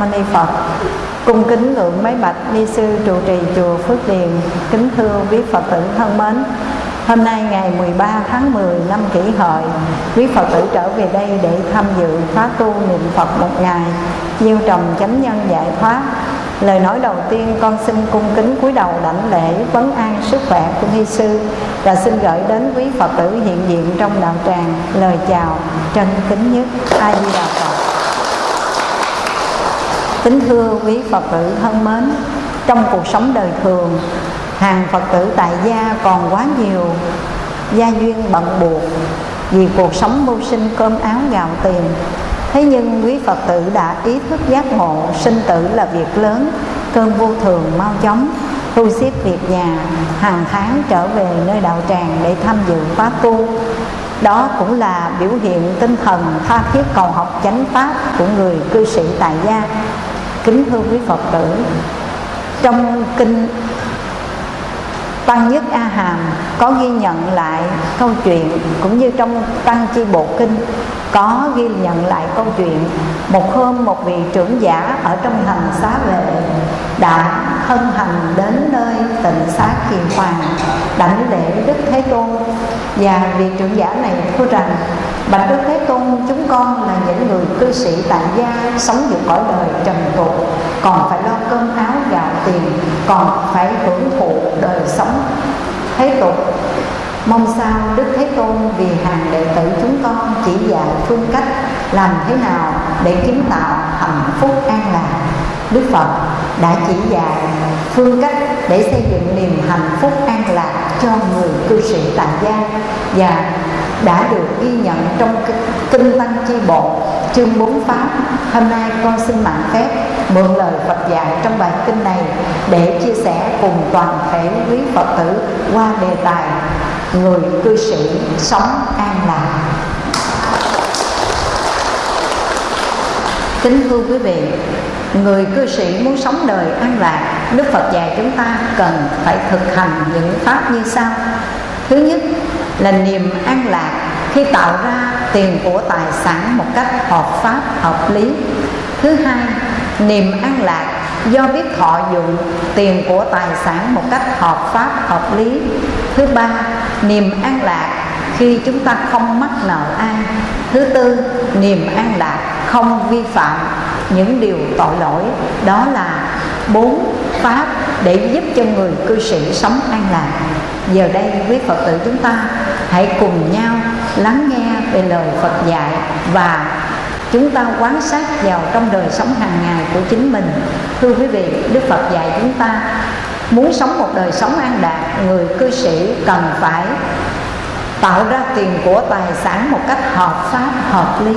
sư Ni Phật. Cung kính ngưỡng mấy bạch ni sư trụ trì chùa Phước Điền. Kính thưa quý Phật tử thân mến. Hôm nay ngày 13 tháng 10 năm kỷ hợi, quý Phật tử trở về đây để tham dự khóa tu niệm Phật một ngày, Nhiêu trồng chánh nhân giải thoát Lời nói đầu tiên con xin cung kính cúi đầu đảnh lễ vấn an sức khỏe của ni sư và xin gửi đến quý Phật tử hiện diện trong đạo tràng lời chào chân kính nhất A Di Đà Phật. Kính thưa quý Phật tử thân mến, trong cuộc sống đời thường, hàng Phật tử tại gia còn quá nhiều gia duyên bận buộc vì cuộc sống mưu sinh cơm áo gạo tiền. Thế nhưng quý Phật tử đã ý thức giác ngộ Sinh tử là việc lớn Cơn vô thường mau chóng Thu xếp việc nhà hàng tháng trở về nơi đạo tràng Để tham dự khóa tu. Đó cũng là biểu hiện tinh thần tha thiết cầu học chánh pháp Của người cư sĩ tại gia. Kính thưa quý Phật tử. Trong kinh Tăng Nhất A Hàm có ghi nhận lại câu chuyện, cũng như trong Tăng Chi Bộ Kinh có ghi nhận lại câu chuyện, một hôm một vị trưởng giả ở trong thành xá vệ đã hân hành đến nơi tịnh xá kiền hoàng, đảnh lễ đức thế tôn và vị trưởng giả này thưa rằng, bạch đức thế tôn, chúng con là những người cư sĩ tại gia, sống giữa cõi đời trần tục, còn phải lo cơm áo gạo tiền, còn phải hưởng thụ đời sống thế tục Mong sao Đức Thế Tôn vì hàng đệ tử chúng con chỉ dạy phương cách làm thế nào để kiến tạo hạnh phúc an lạc. Đức Phật đã chỉ dạy phương cách để xây dựng niềm hạnh phúc an lạc cho người cư sĩ tại gia và đã được ghi nhận trong kinh Tăng Chi Bộ, chương 4 Pháp. Hôm nay con xin mạng phép mượn lời Phật dạy trong bài kinh này để chia sẻ cùng toàn thể quý Phật tử qua đề tài người cư sĩ sống an lạc kính thưa quý vị, người cư sĩ muốn sống đời an lạc, đức phật dạy chúng ta cần phải thực hành những pháp như sau. Thứ nhất là niềm an lạc khi tạo ra tiền của tài sản một cách hợp pháp, hợp lý. Thứ hai, niềm an lạc do biết thọ dụng tiền của tài sản một cách hợp pháp, hợp lý. Thứ ba, niềm an lạc khi chúng ta không mắc nợ ai. Thứ tư, niềm an lạc không vi phạm những điều tội lỗi. Đó là bốn pháp để giúp cho người cư sĩ sống an lạc. Giờ đây, quý phật tử chúng ta hãy cùng nhau lắng nghe về lời phật dạy và chúng ta quán sát vào trong đời sống hàng ngày của chính mình. Thưa quý vị, đức phật dạy chúng ta muốn sống một đời sống an đạt người cư sĩ cần phải tạo ra tiền của tài sản một cách hợp pháp, hợp lý.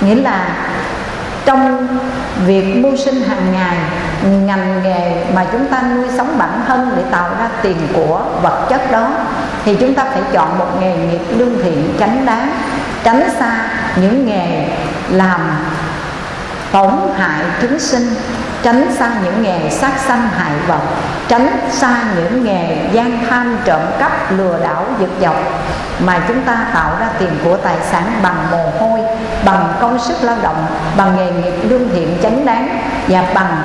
Nghĩa là trong việc mưu sinh hàng ngày, ngành nghề mà chúng ta nuôi sống bản thân để tạo ra tiền của vật chất đó, thì chúng ta phải chọn một nghề nghiệp lương thiện chánh đáng, tránh xa những nghề làm tổn hại chúng sinh tránh xa những nghề sát sanh hại vật tránh xa những nghề gian tham trộm cắp, lừa đảo, giật dọc. Mà chúng ta tạo ra tiền của tài sản bằng mồ hôi, bằng công sức lao động, bằng nghề nghiệp lương thiện chánh đáng và bằng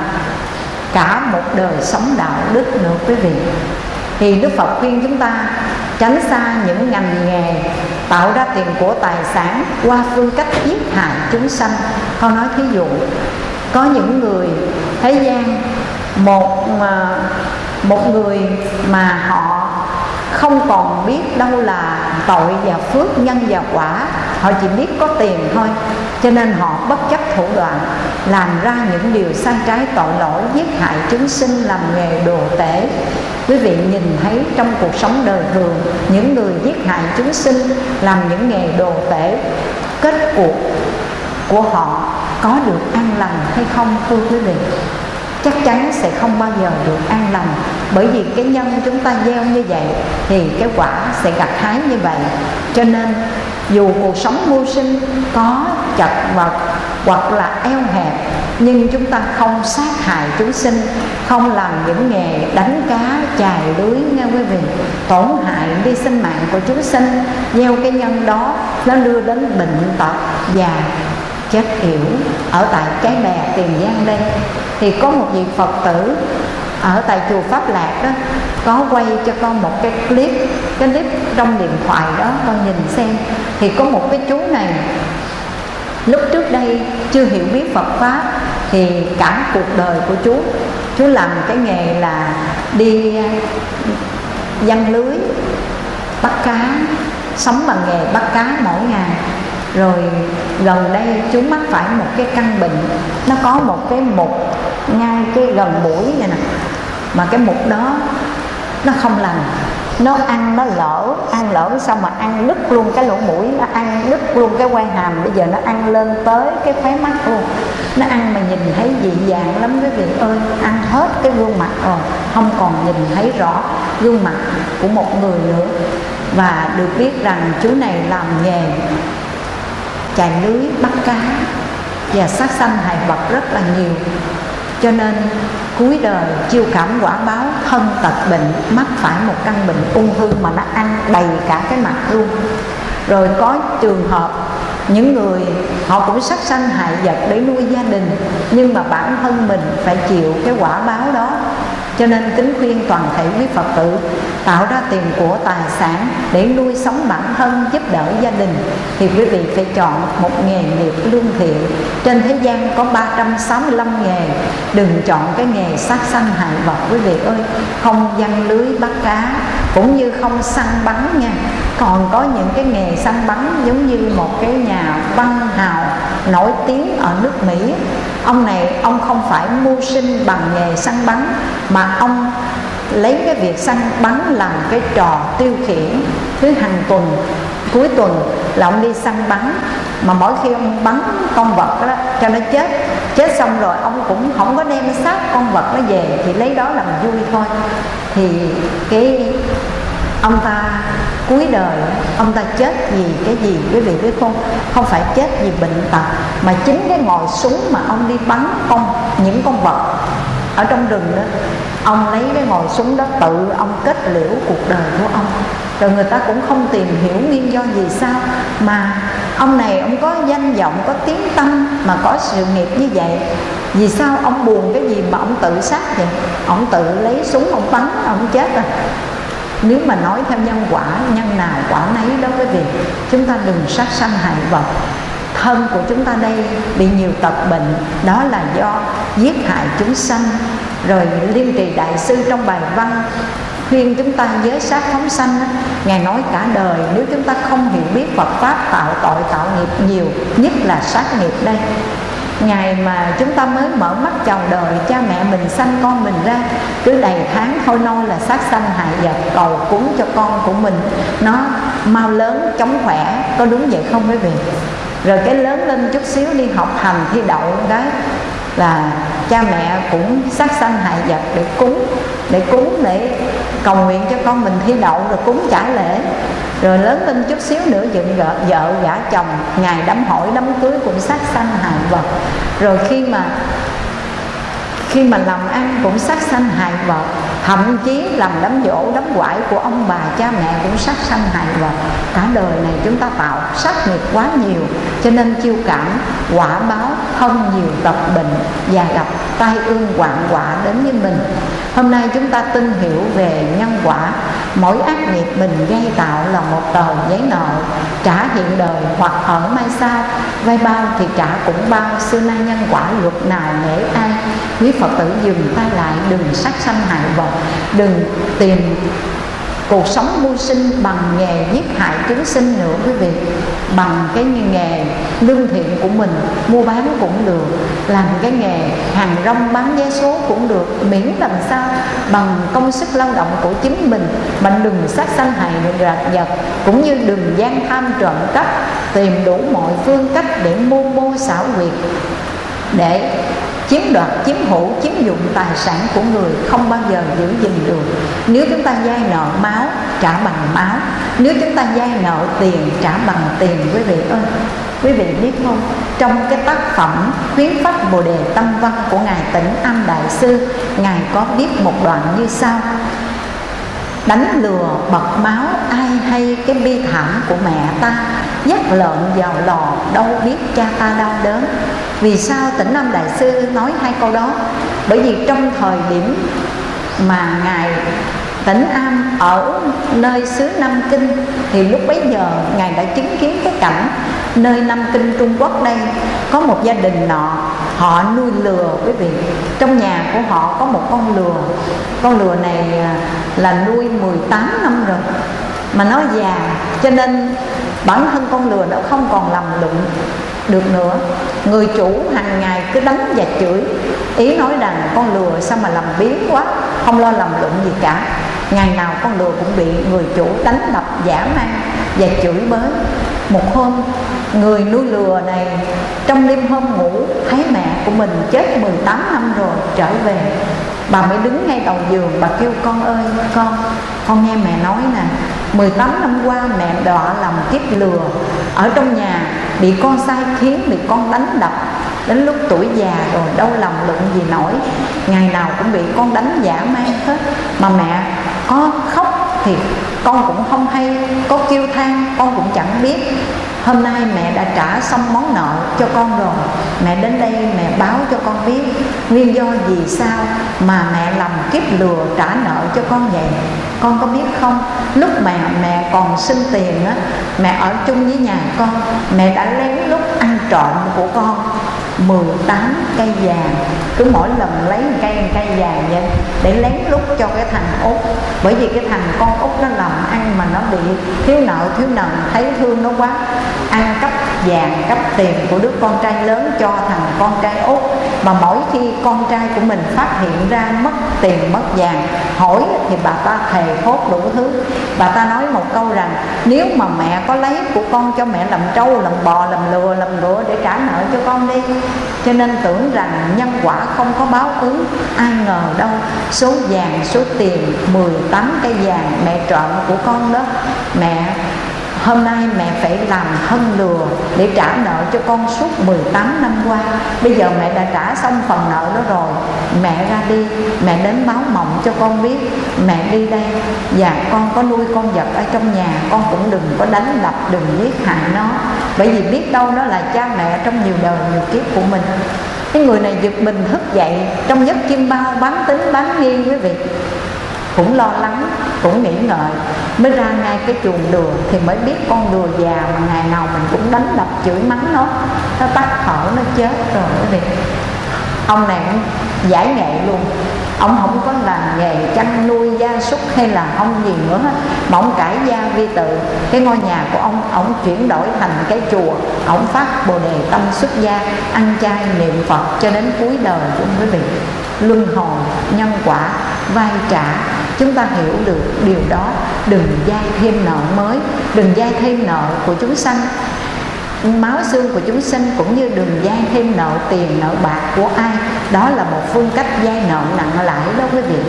cả một đời sống đạo đức nữa quý vị. Thì Đức Phật khuyên chúng ta tránh xa những ngành nghề, tạo ra tiền của tài sản qua phương cách giết hại chúng sanh. Con nói thí dụ có những người thế gian, một mà một người mà họ không còn biết đâu là tội và phước, nhân và quả. Họ chỉ biết có tiền thôi. Cho nên họ bất chấp thủ đoạn, làm ra những điều sai trái, tội lỗi, giết hại chúng sinh, làm nghề đồ tể. Quý vị nhìn thấy trong cuộc sống đời thường, những người giết hại chúng sinh, làm những nghề đồ tể. Kết cuộc của họ có được an lành hay không, thưa quý vị? Chắc chắn sẽ không bao giờ được an lành. Bởi vì cái nhân chúng ta gieo như vậy thì cái quả sẽ gặt hái như vậy. Cho nên, dù cuộc sống mưu sinh có chật vật hoặc là eo hẹp, nhưng chúng ta không sát hại chúng sinh, không làm những nghề đánh cá, chài lưới, nghe quý vị, tổn hại đi sinh mạng của chúng sinh, gieo cái nhân đó, nó đưa đến bệnh tật và chết yểu ở tại cái bè tiền giang đây. Thì có một vị phật tử ở tại chùa pháp lạc đó, có quay cho con một cái clip cái clip trong điện thoại đó, con nhìn xem. Thì có một cái chú này, lúc trước đây chưa hiểu biết phật pháp, thì cả cuộc đời của chú. Chú làm cái nghề là đi uh, văn lưới, bắt cá, sống bằng nghề bắt cá mỗi ngày rồi gần đây chú mắc phải một cái căn bệnh. Nó có một cái mục ngay cái gần mũi này nè. Mà cái mục đó nó không lành. Nó ăn, nó lỡ, ăn lỡ xong mà ăn đứt luôn cái lỗ mũi, nó ăn đứt luôn cái quai hàm. Bây giờ nó ăn lên tới cái khóe mắt luôn. Nó ăn mà nhìn thấy dị dạng lắm quý vị ơi. Ăn hết cái gương mặt rồi, không còn nhìn thấy rõ gương mặt của một người nữa. Và được biết rằng chú này làm nghề chài lưới, bắt cá và sát sanh hại vật rất là nhiều. Cho nên cuối đời chiêu cảm quả báo thân tật bệnh mắc phải một căn bệnh ung thư mà nó ăn đầy cả cái mặt luôn. Rồi có trường hợp những người họ cũng sát sanh hại vật để nuôi gia đình, nhưng mà bản thân mình phải chịu cái quả báo đó cho nên kính khuyên toàn thể quý Phật tử tạo ra tiền của tài sản để nuôi sống bản thân, giúp đỡ gia đình. Thì quý vị phải chọn một nghề nghiệp lương thiện. Trên thế gian có 365 nghề. Đừng chọn cái nghề sát sanh hại vật, quý vị ơi. Không gian lưới bắt cá cũng như không săn bắn nha. Còn có những cái nghề săn bắn giống như một cái nhà văn hào nổi tiếng ở nước Mỹ. Ông này, ông không phải mưu sinh bằng nghề săn bắn, mà ông lấy cái việc săn bắn làm cái trò tiêu khiển. Thứ hàng tuần, cuối tuần là ông đi săn bắn. Mà mỗi khi ông bắn con vật đó, cho nó chết chết xong rồi ông cũng không có đem xác con vật nó về, thì lấy đó làm vui thôi. Thì cái ông ta cuối đời, ông ta chết vì cái gì? Quý vị biết không? Không phải chết vì bệnh tật, mà chính cái ngòi súng mà ông đi bắn con những con vật ở trong rừng đó, ông lấy cái ngòi súng đó tự ông kết liễu cuộc đời của ông. Rồi người ta cũng không tìm hiểu nguyên do gì sao, mà ông này ông có danh vọng, có tiếng tâm mà có sự nghiệp như vậy. Vì sao ông buồn cái gì mà ông tự sát vậy? Ông tự lấy súng ông bắn, ông chết rồi nếu mà nói theo nhân quả, nhân nào quả nấy đó quý vị chúng ta đừng sát sanh hại vật. Thân của chúng ta đây bị nhiều tật bệnh, đó là do giết hại chúng sanh. Rồi liên trì đại sư trong bài văn, khuyên chúng ta giới sát phóng sanh, ngài nói cả đời, nếu chúng ta không hiểu biết Phật pháp tạo tội tạo nghiệp nhiều, nhất là sát nghiệp đây ngày mà chúng ta mới mở mắt chào đời, cha mẹ mình sanh con mình ra, cứ đầy tháng thôi nôi là sát sanh hại vật, cầu cúng cho con của mình. Nó mau lớn chống khỏe, có đúng vậy không quý vị? Rồi cái lớn lên chút xíu đi, học hành thi đậu cái là cha mẹ cũng sát sanh hại vật để cúng để cúng để cầu nguyện cho con mình thi đậu rồi cúng trả lễ. Rồi lớn lên chút xíu nữa dựng vợ, vợ gả chồng ngày đám hỏi đám cưới cũng sát sanh hại vật. Rồi khi mà khi mà làm ăn cũng sát sanh hại vật thậm chí làm đám dỗ đám quải của ông bà cha mẹ cũng sát sanh hại vật cả đời này chúng ta tạo sát nghiệp quá nhiều, cho nên chiêu cảm, quả báo không nhiều tập bệnh và gặp tai ương hoạn quả đến với mình. Hôm nay chúng ta tin hiểu về nhân quả. Mỗi ác nghiệp mình gây tạo là một tờ giấy nợ, trả hiện đời hoặc ở mai sau. Vay bao thì trả cũng bao, xưa nay nhân quả luật nào nể ai? Quý phật tử dừng tay lại, đừng sát sanh hại vật đừng tìm cuộc sống mưu sinh bằng nghề giết hại chúng sinh nữa, quý vị. Bằng cái nghề lương thiện của mình, mua bán cũng được, làm cái nghề hàng rong bán vé số cũng được, miễn làm sao bằng công sức lao động của chính mình. Mà đừng sát sanh hại rạc vật, cũng như đừng gian tham trộm cắp, tìm đủ mọi phương cách để mưu mô xảo quyệt, để chiếm đoạt, chiếm hữu chiếm dụng tài sản của người không bao giờ giữ gìn được. Nếu chúng ta vay nợ máu, trả bằng máu. Nếu chúng ta vay nợ tiền, trả bằng tiền, quý vị ơi. Quý vị biết không? Trong cái tác phẩm khuyến pháp bồ đề tâm văn của ngài tĩnh âm đại sư, ngài có viết một đoạn như sau. Đánh lừa bật máu, ai hay cái bi thảm của mẹ ta? Dắt lợn vào lò, đâu biết cha ta đau đớn. Vì sao tỉnh nam đại sư nói hai câu đó? Bởi vì trong thời điểm mà ngài tỉnh am ở nơi xứ nam kinh, thì lúc bấy giờ ngài đã chứng kiến cái cảnh nơi nam kinh trung quốc đây, có một gia đình nọ, họ nuôi lừa, quý vị. Trong nhà của họ có một con lừa. Con lừa này à, là nuôi 18 năm rồi mà nó già, cho nên bản thân con lừa nó không còn làm lụng được nữa. Người chủ hàng ngày cứ đánh và chửi, ý nói rằng con lừa sao mà làm biến quá, không lo làm lụng gì cả. Ngày nào con lừa cũng bị người chủ đánh đập, giả man và chửi bới. Một hôm, người nuôi lừa này trong đêm hôm ngủ, thấy mẹ của mình chết 18 năm rồi, trở về. Bà mới đứng ngay đầu giường, bà kêu, con ơi, con con nghe mẹ nói nè 18 năm qua mẹ đọa làm kiếp lừa. Ở trong nhà bị con sai khiến, bị con đánh đập. Đến lúc tuổi già rồi đâu lòng lụng gì nổi. Ngày nào cũng bị con đánh giả mang hết. Mà mẹ có khóc thì con cũng không hay, có kêu than, con cũng chẳng biết hôm nay mẹ đã trả xong món nợ cho con rồi. Mẹ đến đây mẹ báo cho con biết nguyên do vì sao mà mẹ làm kiếp lừa trả nợ cho con vậy. Con có biết không? Lúc mẹ mẹ còn xin tiền á, mẹ ở chung với nhà con, mẹ đã lén lúc ăn trộm của con. 18 cây vàng. Cứ mỗi lần lấy một cây một cây vàng vậy, để lén lút cho cái thằng út bởi vì cái thằng con út nó làm ăn mà nó bị thiếu nợ thiếu nợ thấy thương nó quá, ăn cắp vàng, cắp tiền của đứa con trai lớn cho thằng con trai út. Mà mỗi khi con trai của mình phát hiện ra mất tiền, mất vàng, hỏi thì bà ta thề thốt đủ thứ. Bà ta nói một câu rằng, nếu mà mẹ có lấy của con cho mẹ làm trâu, làm bò, làm lừa, làm ngựa để trả nợ cho con đi cho nên tưởng rằng nhân quả không có báo ứng, ai ngờ đâu, số vàng, số tiền 18 cây vàng mẹ trộm của con đó, mẹ Hôm nay mẹ phải làm hân lừa để trả nợ cho con suốt 18 năm qua. Bây giờ mẹ đã trả xong phần nợ đó rồi. Mẹ ra đi, mẹ đến báo mộng cho con biết. Mẹ đi đây. Và con có nuôi con vật ở trong nhà. Con cũng đừng có đánh đập, đừng giết hại nó. Bởi vì biết đâu đó là cha mẹ trong nhiều đời, nhiều kiếp của mình. Cái người này giật mình thức dậy. Trong giấc chim bao bán tính bán nghi quý vị cũng lo lắng, cũng nghĩ ngợi. Mới ra ngay cái chuồng đùa thì mới biết con đùa già mà ngày nào mình cũng đánh đập, chửi mắng nó. Nó tắt thở, nó chết rồi quý vị ông này giải nghệ luôn. Ông không có làm nghề chăn nuôi gia súc hay là ông gì nữa hết. Mà ông cải gia vi tự. Cái ngôi nhà của ông ông chuyển đổi thành cái chùa. Ông phát bồ đề tâm xuất gia, ăn chay niệm phật cho đến cuối đời của quý vị luân hồi, nhân quả, vai trả. Chúng ta hiểu được điều đó. Đừng dai thêm nợ mới, đừng dai thêm nợ của chúng sanh. Máu xương của chúng sinh cũng như đường dai thêm nợ tiền, nợ bạc của ai. Đó là một phương cách dai nợ nặng lãi đó quý vị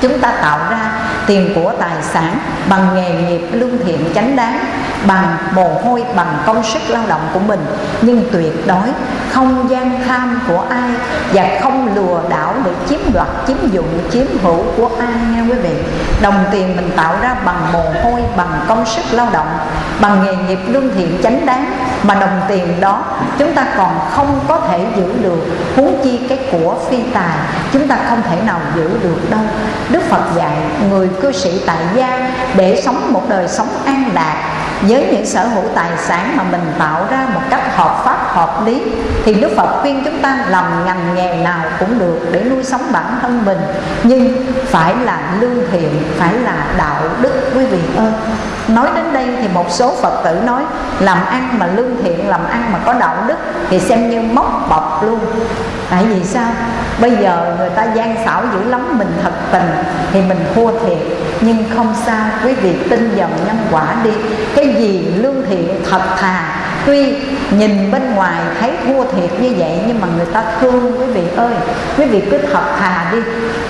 chúng ta tạo ra tiền của tài sản bằng nghề nghiệp lương thiện chánh đáng, bằng mồ hôi, bằng công sức lao động của mình. Nhưng tuyệt đối không gian tham của ai và không lừa đảo để chiếm đoạt, chiếm dụng, chiếm hữu của ai nha quý vị. Đồng tiền mình tạo ra bằng mồ hôi, bằng công sức lao động, bằng nghề nghiệp lương thiện chánh đáng. Mà đồng tiền đó, chúng ta còn không có thể giữ được, huống chi cái của phi tài, chúng ta không thể nào giữ được đâu đức phật dạy, người cư sĩ tại gia để sống một đời sống an lạc. Với những sở hữu tài sản mà mình tạo ra một cách hợp pháp, hợp lý, thì Đức Phật khuyên chúng ta làm ngành nghề nào cũng được để nuôi sống bản thân mình. Nhưng phải là lương thiện, phải là đạo đức, quý vị ơi. Nói đến đây thì một số Phật tử nói, làm ăn mà lương thiện, làm ăn mà có đạo đức thì xem như móc bọc luôn. Tại vì sao? Bây giờ người ta gian xảo dữ lắm, mình thật tình thì mình thua thiệt. Nhưng không sao, quý vị tin vào nhân quả đi. Cái gì lương thiện thật thà, tuy nhìn bên ngoài thấy thua thiệt như vậy, nhưng mà người ta thương quý vị ơi. Quý vị cứ thật thà đi.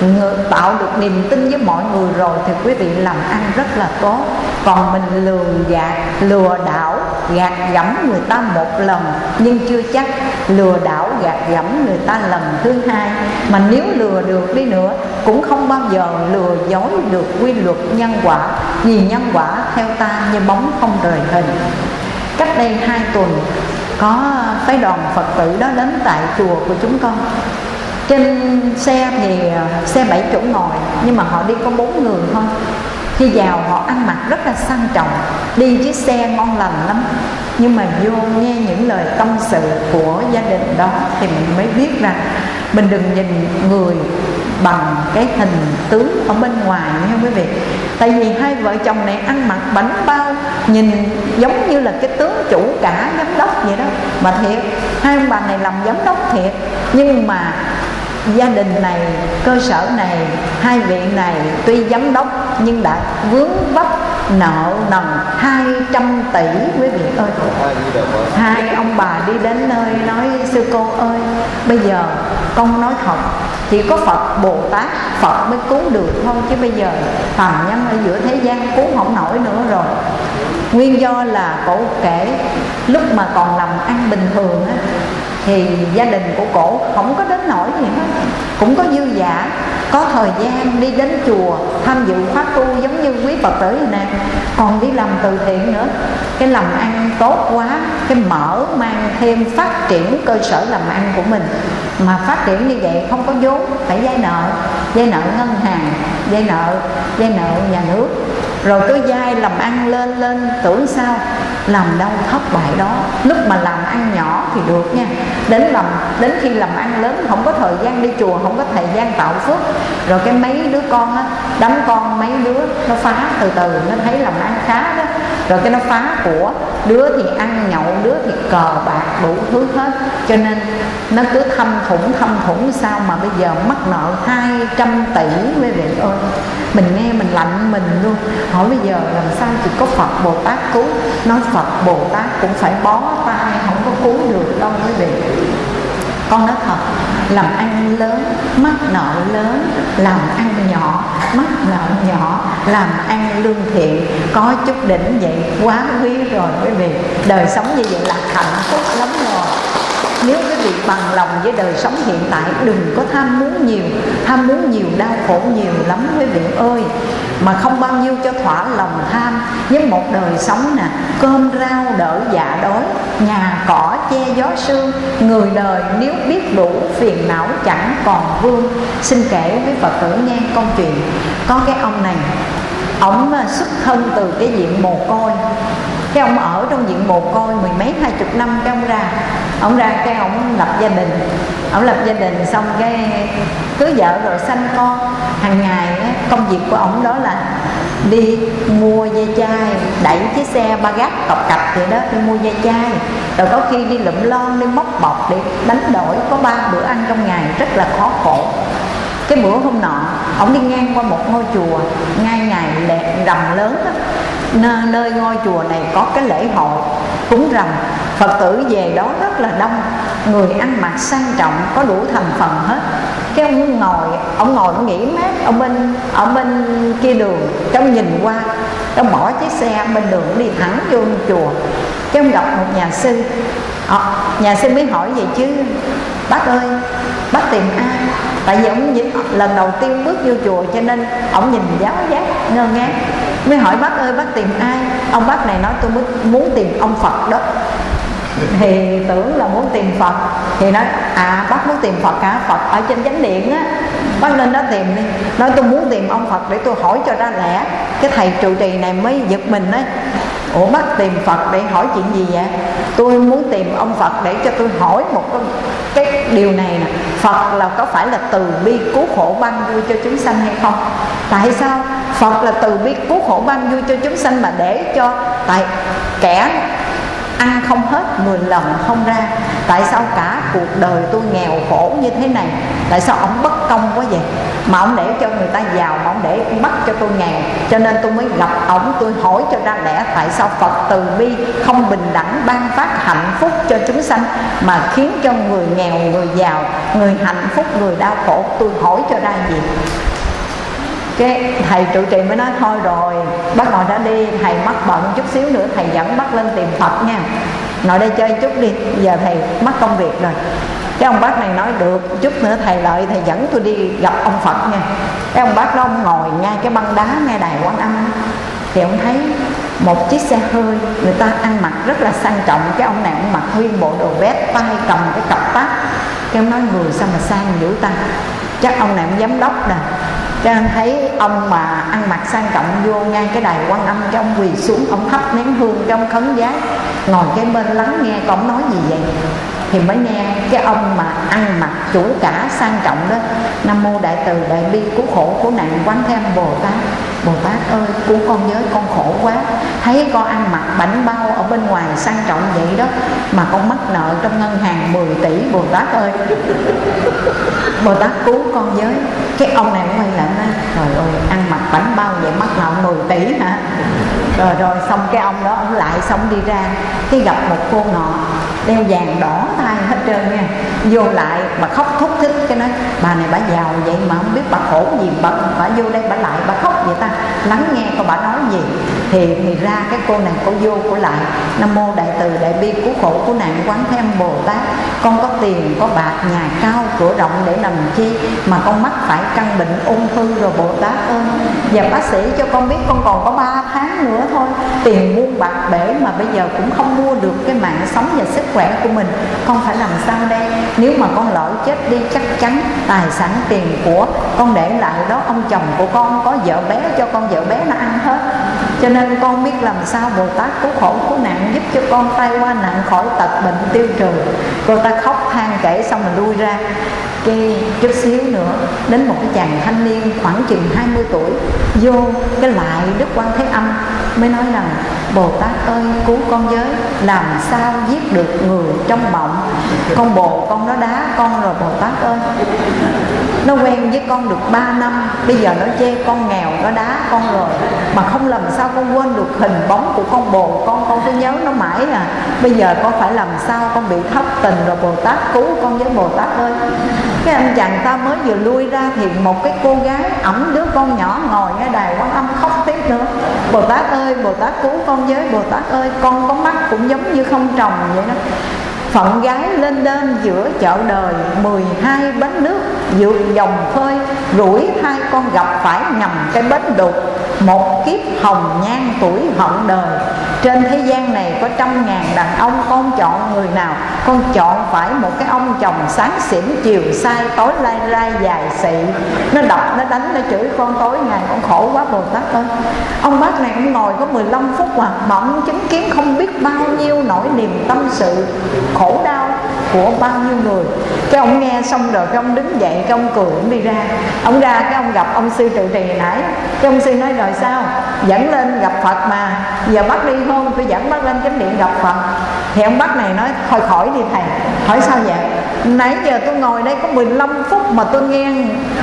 Người tạo được niềm tin với mọi người rồi thì quý vị làm ăn rất là tốt. Còn mình lừa gạt lừa đảo gạt gẫm người ta một lần, nhưng chưa chắc lừa đảo gạt gẫm người ta lần thứ hai. Mà nếu lừa được đi nữa, cũng không bao giờ lừa dối được quy luật nhân quả, vì nhân quả theo ta như bóng không rời hình. Cách đây hai tuần, có phái đoàn phật tử đó đến tại chùa của chúng con. Trên xe thì à, xe bảy chỗ ngồi, nhưng mà họ đi có bốn người thôi khi vào, họ ăn mặc rất là sang trọng, đi chiếc xe ngon lành lắm. Nhưng mà vô nghe những lời tâm sự của gia đình đó thì mình mới biết rằng mình đừng nhìn người bằng cái hình tướng ở bên ngoài nha quý vị. Tại vì hai vợ chồng này ăn mặc bánh bao, nhìn giống như là cái tướng chủ cả giám đốc vậy đó. Mà thiệt, hai ông bà này làm giám đốc thiệt. Nhưng mà gia đình này, cơ sở này, hai viện này tuy giám đốc nhưng đã vướng vấp nợ nần 200 tỷ quý vị ơi. Hai ông bà đi đến nơi nói, sư cô ơi, bây giờ con nói thật, chỉ có Phật Bồ Tát Phật mới cứu được thôi, chứ bây giờ phàm nhân ở giữa thế gian cứu không nổi nữa rồi. Nguyên do là cổ kể, lúc mà còn làm ăn bình thường á thì gia đình của cổ không có đến nổi gì hết. Cũng có dư giả, có thời gian đi đến chùa, tham dự pháp tu giống như quý phật tử này nè. Còn đi làm từ thiện nữa. Cái làm ăn tốt quá, cái mở mang thêm phát triển cơ sở làm ăn của mình. Mà phát triển như vậy không có vốn, phải vay nợ. Vay nợ ngân hàng, vay nợ vay nợ nhà nước rồi cứ dai làm ăn lên lên, tưởng sao? Làm đâu thất bại đó. Lúc mà làm ăn nhỏ thì được nha. Đến làm, đến khi làm ăn lớn, không có thời gian đi chùa, không có thời gian tạo phước. Rồi cái mấy đứa con á đánh con mấy đứa, nó phá từ từ, nó thấy làm ăn khá đó. Rồi cái nó phá của đứa thì ăn nhậu, đứa thì cờ bạc đủ thứ hết. Cho nên nó cứ thâm thủng thâm thủng sao mà bây giờ mắc nợ 200 tỷ quý vị ơi. Mình nghe mình lạnh mình luôn. Hỏi bây giờ làm sao chỉ có Phật Bồ Tát cứu? Nói Phật Bồ Tát cũng phải bó tay, không có cứu được đâu quý vị con nói thật, làm ăn lớn mắc nợ lớn, làm ăn nhỏ mắc nợ nhỏ, làm ăn lương thiện. Có chút đỉnh vậy, quá quý rồi quý vị. Đời sống như vậy là hạnh phúc lắm rồi nếu quý vị bằng lòng với đời sống hiện tại, đừng có tham muốn nhiều. Tham muốn nhiều, đau khổ nhiều lắm quý vị ơi. Mà không bao nhiêu cho thỏa lòng tham. Với một đời sống nè, cơm rau đỡ dạ đói, nhà cỏ che gió sương, người đời nếu biết đủ phiền não chẳng còn vương. Xin kể với phật tử nghe câu chuyện. Có cái ông này ông à, xuất thân từ cái diện mồ côi cái ông ở trong diện mồ côi mười mấy, hai chục năm, cái ông ra. Ông ra cái ông lập gia đình. Ông lập gia đình xong cái cưới vợ rồi sanh con. Hàng ngày công việc của ông đó là đi mua dây chai, đẩy chiếc xe ba gác cọc cặp vậy đó, đi mua dây chai. Rồi có khi đi lụm lon, đi móc bọc để đánh đổi. Có ba bữa ăn trong ngày, rất là khó khổ. Cái bữa hôm nọ, ông đi ngang qua một ngôi chùa, ngay ngày lẹ rầm lớn đó nơi ngôi chùa này có cái lễ hội. Cúng rằm phật tử về đó rất là đông. Người ăn mặc sang trọng có đủ thành phần hết. Cái ông ngồi ông ngồi ông nghỉ mát ở bên ở bên kia đường trong nhìn qua. Ông bỏ chiếc xe bên đường đi thẳng vô chùa. Cái ông gặp một nhà sư. À, nhà sư mới hỏi vậy chứ bác ơi bác tìm ai? Tại vì ông lần đầu tiên bước vô chùa cho nên ông nhìn giáo giác ngơ ngác mới hỏi bác ơi bác tìm ai? Ông bác này nói tôi muốn tìm ông phật đó. Thì tưởng là muốn tìm phật. Thì nói à bác muốn tìm phật cả phật ở trên chánh điện á. Bác lên đó tìm đi. Nói tôi muốn tìm ông phật để tôi hỏi cho ra lẽ. Cái thầy trụ trì này mới giật mình đấy ủa bác tìm phật để hỏi chuyện gì vậy? Tôi muốn tìm ông phật để cho tôi hỏi một cái, cái điều này nè. Phật là có phải là từ bi cứu khổ ban vui cho chúng sanh hay không? Tại sao? Phật là từ bi cứu khổ ban vui cho chúng sanh mà để cho tại kẻ ăn không hết 10 lần không ra. Tại sao cả cuộc đời tôi nghèo khổ như thế này? Tại sao ông bất công quá vậy? Mà ông để cho người ta giàu, mà ông để bắt cho tôi nghèo. Cho nên tôi mới gặp ông, tôi hỏi cho ra lẽ tại sao phật từ bi không bình đẳng, ban phát hạnh phúc cho chúng sanh mà khiến cho người nghèo, người giàu, người hạnh phúc, người đau khổ? Tôi hỏi cho ra gì? Cái thầy trụ trì mới nói, thôi rồi, bác ngồi đã đi, thầy mắc bận chút xíu nữa, thầy dẫn bác lên tìm phật nha. Ngồi đây chơi chút đi, giờ thầy mất công việc rồi. Cái ông bác này nói, được, chút nữa thầy lợi, thầy dẫn tôi đi gặp ông phật nha. Cái ông bác đó ông ngồi ngay cái băng đá ngay đài quan âm thì ông thấy một chiếc xe hơi, người ta ăn mặc rất là sang trọng. Cái ông này ông mặc nguyên bộ đồ vest tay cầm cái cặp tát. Cái ông nói, người sao mà sang dữ ta? Chắc ông này ông giám đốc nè cho nên thấy ông mà ăn mặc sang trọng vô ngay cái đài quan âm cho ông quỳ xuống, ông thắp nén hương cho ông khấn giá, ngồi cái bên lắng nghe có nói gì vậy? Thì mới nghe cái ông mà ăn mặc chủ cả sang trọng đó, nam mô đại từ đại bi cứu khổ cứu nạn, quán thêm bồ tát bồ tát ơi của con giới con khổ quá. Thấy con ăn mặc bảnh bao ở bên ngoài sang trọng vậy đó mà con mắc nợ trong ngân hàng 10 tỷ bồ tát ơi. Bồ tát cứu con giới. cái ông này quay lại nói trời ơi ăn mặc bảnh bao vậy mắc nợ 10 tỷ hả? Rồi rồi xong cái ông đó ông lại xong đi ra. Cái gặp một cô nọ đeo vàng đỏ tay hết trơn nha. Vô lại bà khóc thúc thích cái nói bà này bà giàu vậy mà không biết bà khổ gì bà, bà vô đây bà lại bà khóc vậy ta? Lắng nghe coi bà nói gì? Thì thì ra cái cô này cô vô cô lại. Nam mô đại từ đại bi cứu khổ cứu nạn quán thêm bồ tát. Con có tiền, có bạc, nhà cao, cửa rộng để làm chi? Mà con mắc phải căn bệnh ung thư rồi bồ tát ơi. Và bác sĩ cho con biết con còn có 3 tháng nữa thôi. Tiền muôn bạc bể mà bây giờ cũng không mua được cái mạng sống và sức khỏe của mình. Con phải làm sao đây? Nếu mà con lỡ chết đi, chắc chắn tài sản tiền của con để lại đó ông chồng của con, có vợ bé cho con vợ bé nó ăn hết. Cho nên con biết làm sao Bồ Tát cứu khổ cứu nạn giúp cho con tay qua nạn khỏi tật bệnh tiêu trừ. Cô ta khóc than kể xong mình lui ra kê chút xíu nữa, đến một cái chàng thanh niên khoảng chừng 20 tuổi, vô cái lại Đức Quan Thế Âm, mới nói rằng, Bồ Tát ơi, cứu con giới làm sao giết được người trong mộng con bồ, con nó đá con rồi, Bồ Tát ơi. Nó quen với con được 3 năm, bây giờ nó chê con nghèo, nó đá con rồi, mà không làm sao con quên được hình bóng của con bồ, con con cứ nhớ nó mãi à. Bây giờ con phải làm sao con bị thất tình rồi, Bồ Tát cứu con với, Bồ Tát ơi cái anh chàng ta mới vừa lui ra thì một cái cô gái ẩm đứa con nhỏ ngồi ngay đài quan âm khóc tiếp nữa Bồ Tát ơi, Bồ Tát cứu con với, Bồ Tát ơi, con có mắt cũng giống như không trồng vậy đó. Phận gái lên đêm giữa chợ đời 12 bến nước vượt dòng khơi Rủi hai con gặp phải nhầm cái bến đục. Một kiếp hồng nhan tuổi hậu đời. Trên thế gian này có trăm ngàn đàn ông Con chọn người nào? Con chọn phải một cái ông chồng sáng xỉn chiều sai Tối lai lai dài xị. Nó đập, nó đánh, nó chửi con tối ngày Con khổ quá Bồ Tát ơi. Ông bác này ông ngồi có 15 phút mà Mà ông chứng kiến không biết bao nhiêu nỗi niềm tâm sự khổ đau của bao nhiêu người? Cái ông nghe xong rồi, cái ông đứng dậy, cái ông cười, ông đi ra. Ông ra, cái ông gặp ông sư trụ trì nãy. Cái ông sư nói, rồi sao? Dẫn lên gặp phật mà. Giờ bắt đi không? Tôi dẫn bắt lên chánh điện gặp phật. Thì ông bác này nói, thôi khỏi đi thầy. Hỏi sao vậy? Nãy giờ tôi ngồi đây có 15 phút mà tôi nghe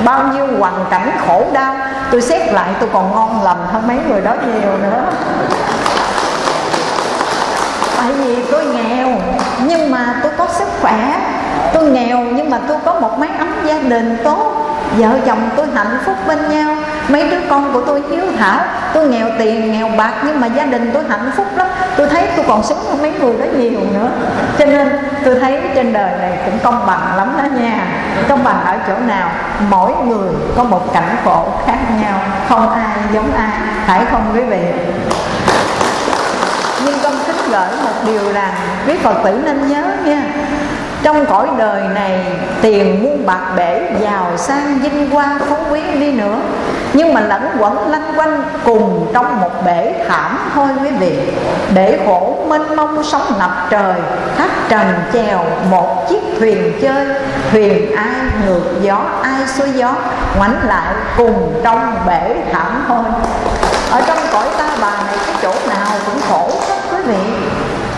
bao nhiêu hoàn cảnh khổ đau. Tôi xét lại, tôi còn ngon lành hơn mấy người đó nhiều nữa tại vì tôi nghèo, nhưng mà tôi có sức khỏe. Tôi nghèo, nhưng mà tôi có một mái ấm gia đình tốt. Vợ chồng tôi hạnh phúc bên nhau. Mấy đứa con của tôi hiếu thảo. Tôi nghèo tiền, nghèo bạc, nhưng mà gia đình tôi hạnh phúc lắm. Tôi thấy tôi còn sống hơn mấy người đó nhiều nữa. Cho nên tôi thấy trên đời này cũng công bằng lắm đó nha. Công bằng ở chỗ nào? Mỗi người có một cảnh khổ khác nhau. Không ai giống ai. Phải không quý vị? Gửi một điều rằng, quý phật tử nên nhớ nha, trong cõi đời này tiền muôn bạc bể giàu sang vinh hoa phú quý đi nữa, nhưng mà lẫn quẩn lanh quanh cùng trong một bể thảm thôi quý vị, để khổ mênh mông sóng ngập trời khách trần chèo một chiếc thuyền chơi, thuyền ai ngược gió, ai xuôi gió, ngoảnh lại cùng trong bể thảm thôi. Ở trong cõi ta bà này, cái chỗ nào cũng khổ hết vị.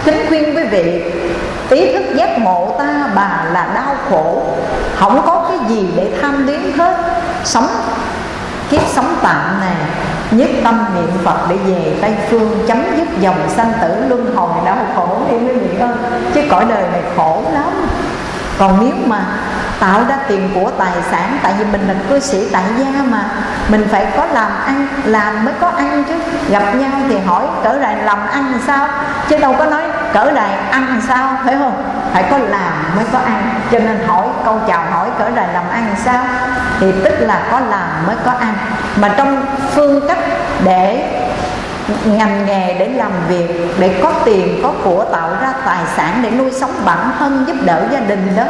Kính khuyên quý vị, ý thức giác ngộ ta bà là đau khổ. Không có cái gì để tham luyến hết. Sống, kiếp sống tạm này, nhất tâm niệm Phật để về Tây Phương, chấm dứt dòng sanh tử luân hồi đau khổ. Đi quý vị ơi chứ cõi đời này khổ lắm còn nếu mà tạo ra tiền của tài sản, tại vì mình là cư sĩ tại gia mà, mình phải có làm ăn, làm mới có ăn chứ. Gặp nhau thì hỏi, cỡ này làm ăn làm sao? Chứ đâu có nói, cỡ này ăn làm sao? Phải không? Phải có làm mới có ăn. Cho nên hỏi, câu chào hỏi, cỡ này làm ăn làm sao? Thì tức là có làm mới có ăn. Mà trong phương cách để ngành nghề để làm việc, để có tiền, có của, tạo ra tài sản để nuôi sống bản thân, giúp đỡ gia đình đó.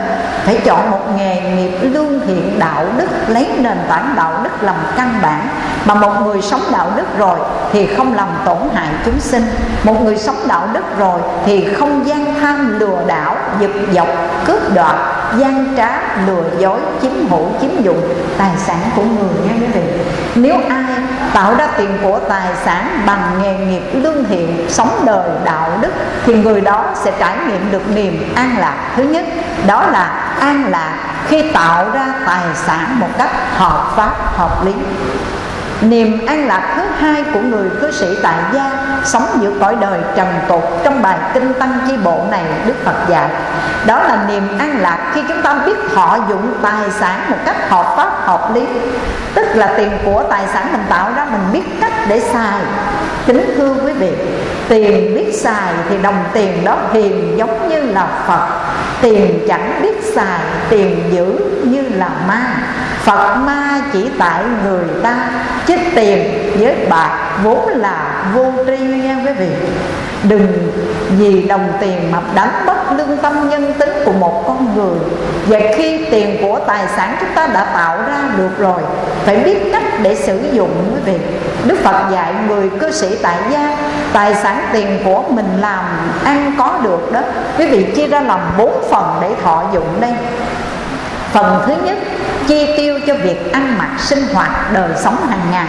Phải chọn một nghề nghiệp lương thiện, đạo đức, lấy nền tảng đạo đức làm căn bản. Mà một người sống đạo đức rồi thì không làm tổn hại chúng sinh. Một người sống đạo đức rồi thì không gian tham lừa đảo, giật dọc, cướp đoạt, gian trá, lừa dối, chiếm hữu, chiếm dụng tài sản của người nha quý vị. Nếu ai tạo ra tiền của tài sản bằng nghề nghiệp lương thiện, sống đời, đạo đức, thì người đó sẽ trải nghiệm được niềm an lạc. Thứ nhất, đó là an lạc khi tạo ra tài sản một cách hợp pháp, hợp lý. Niềm an lạc thứ hai của người cư sĩ tại gia, Sống giữa cõi đời trần tục Trong bài Kinh Tăng Chi Bộ này, Đức Phật dạy. Đó là niềm an lạc khi chúng ta biết thọ dụng tài sản một cách hợp pháp, hợp lý. Tức là tiền của tài sản mình tạo ra, Mình biết cách để xài. Kính thưa quý vị, Tiền biết xài thì đồng tiền đó hiền giống như là Phật. Tiền chẳng biết xài, tiền giữ như là ma. Phật ma chỉ tại người ta, Chứ tiền với bạc vốn là vô tri nha quý vị. Đừng vì đồng tiền mà đánh mất lương tâm nhân tính của một con người. Và khi tiền của tài sản chúng ta đã tạo ra được rồi, Phải biết cách để sử dụng quý vị. Đức Phật dạy người cư sĩ tại gia, Tài sản tiền của mình làm, ăn có được đó. Quý vị chia ra làm bốn phần để thọ dụng đây. Phần thứ nhất, chi tiêu cho việc ăn mặc, sinh hoạt, đời sống hàng ngày.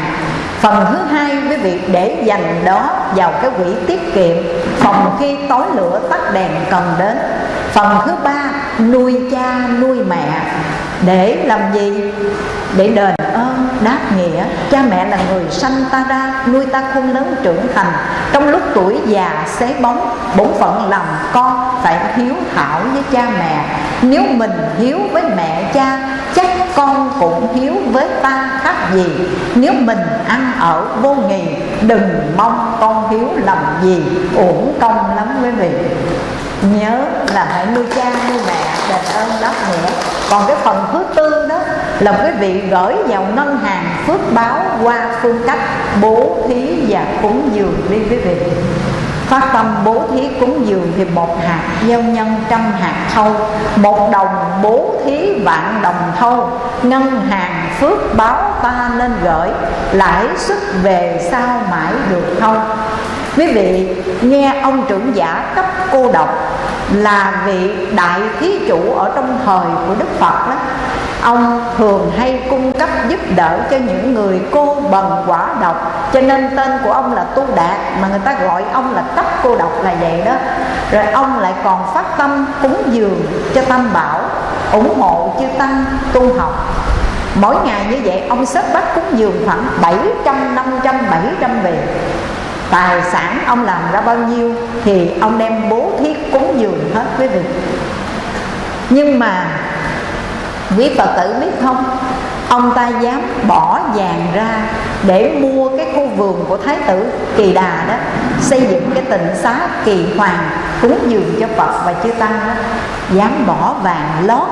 Phần thứ hai, quý vị, để dành đó vào cái quỹ tiết kiệm, Phòng khi tối lửa tắt đèn cần đến. Phần thứ ba, nuôi cha, nuôi mẹ. Để làm gì? Để đền ơn đáp nghĩa. Cha mẹ là người sanh ta ra, Nuôi ta khôn lớn trưởng thành. Trong lúc tuổi già, xế bóng, Bổn phận làm con phải hiếu thảo với cha mẹ. Nếu mình hiếu với mẹ cha con cũng hiếu với ta khác gì? Nếu mình ăn ở vô nghì, Đừng mong con hiếu làm gì. Uổng công lắm quý vị. Nhớ là hãy nuôi cha, nuôi mẹ, đền ơn đáp nghĩa. Còn cái phần thứ tư đó Là quý vị gửi vào ngân hàng phước báo Qua phương cách bố thí và cúng dường đi quý vị. Phát tâm bố thí cúng dường thì một hạt, gieo nhân trăm hạt thâu. Một đồng bố thí vạn đồng thâu. Ngân hàng phước báo ta nên gửi, Lãi suất về sau mãi được thâu Quý vị, nghe ông trưởng giả cấp cô độc Là vị đại thí chủ ở trong thời của Đức Phật đó. Ông thường hay cung cấp giúp đỡ cho những người cô bần quả độc. Cho nên tên của ông là Tu Đạt Mà người ta gọi ông là cấp cô độc là vậy đó. Rồi ông lại còn phát tâm cúng dường cho Tam Bảo ủng hộ chư tăng tu học. Mỗi ngày như vậy ông xếp bắt cúng dường khoảng 700, 500, 700 vị. Tài sản ông làm ra bao nhiêu Thì ông đem bố thí cúng dường hết quý vị. Nhưng mà Quý Phật tử biết không Ông ta dám bỏ vàng ra Để mua cái khu vườn của Thái tử Kỳ Đà đó, Xây dựng cái tịnh xá kỳ hoàng Cúng dường cho Phật và chư Tăng đó. Dám bỏ vàng lót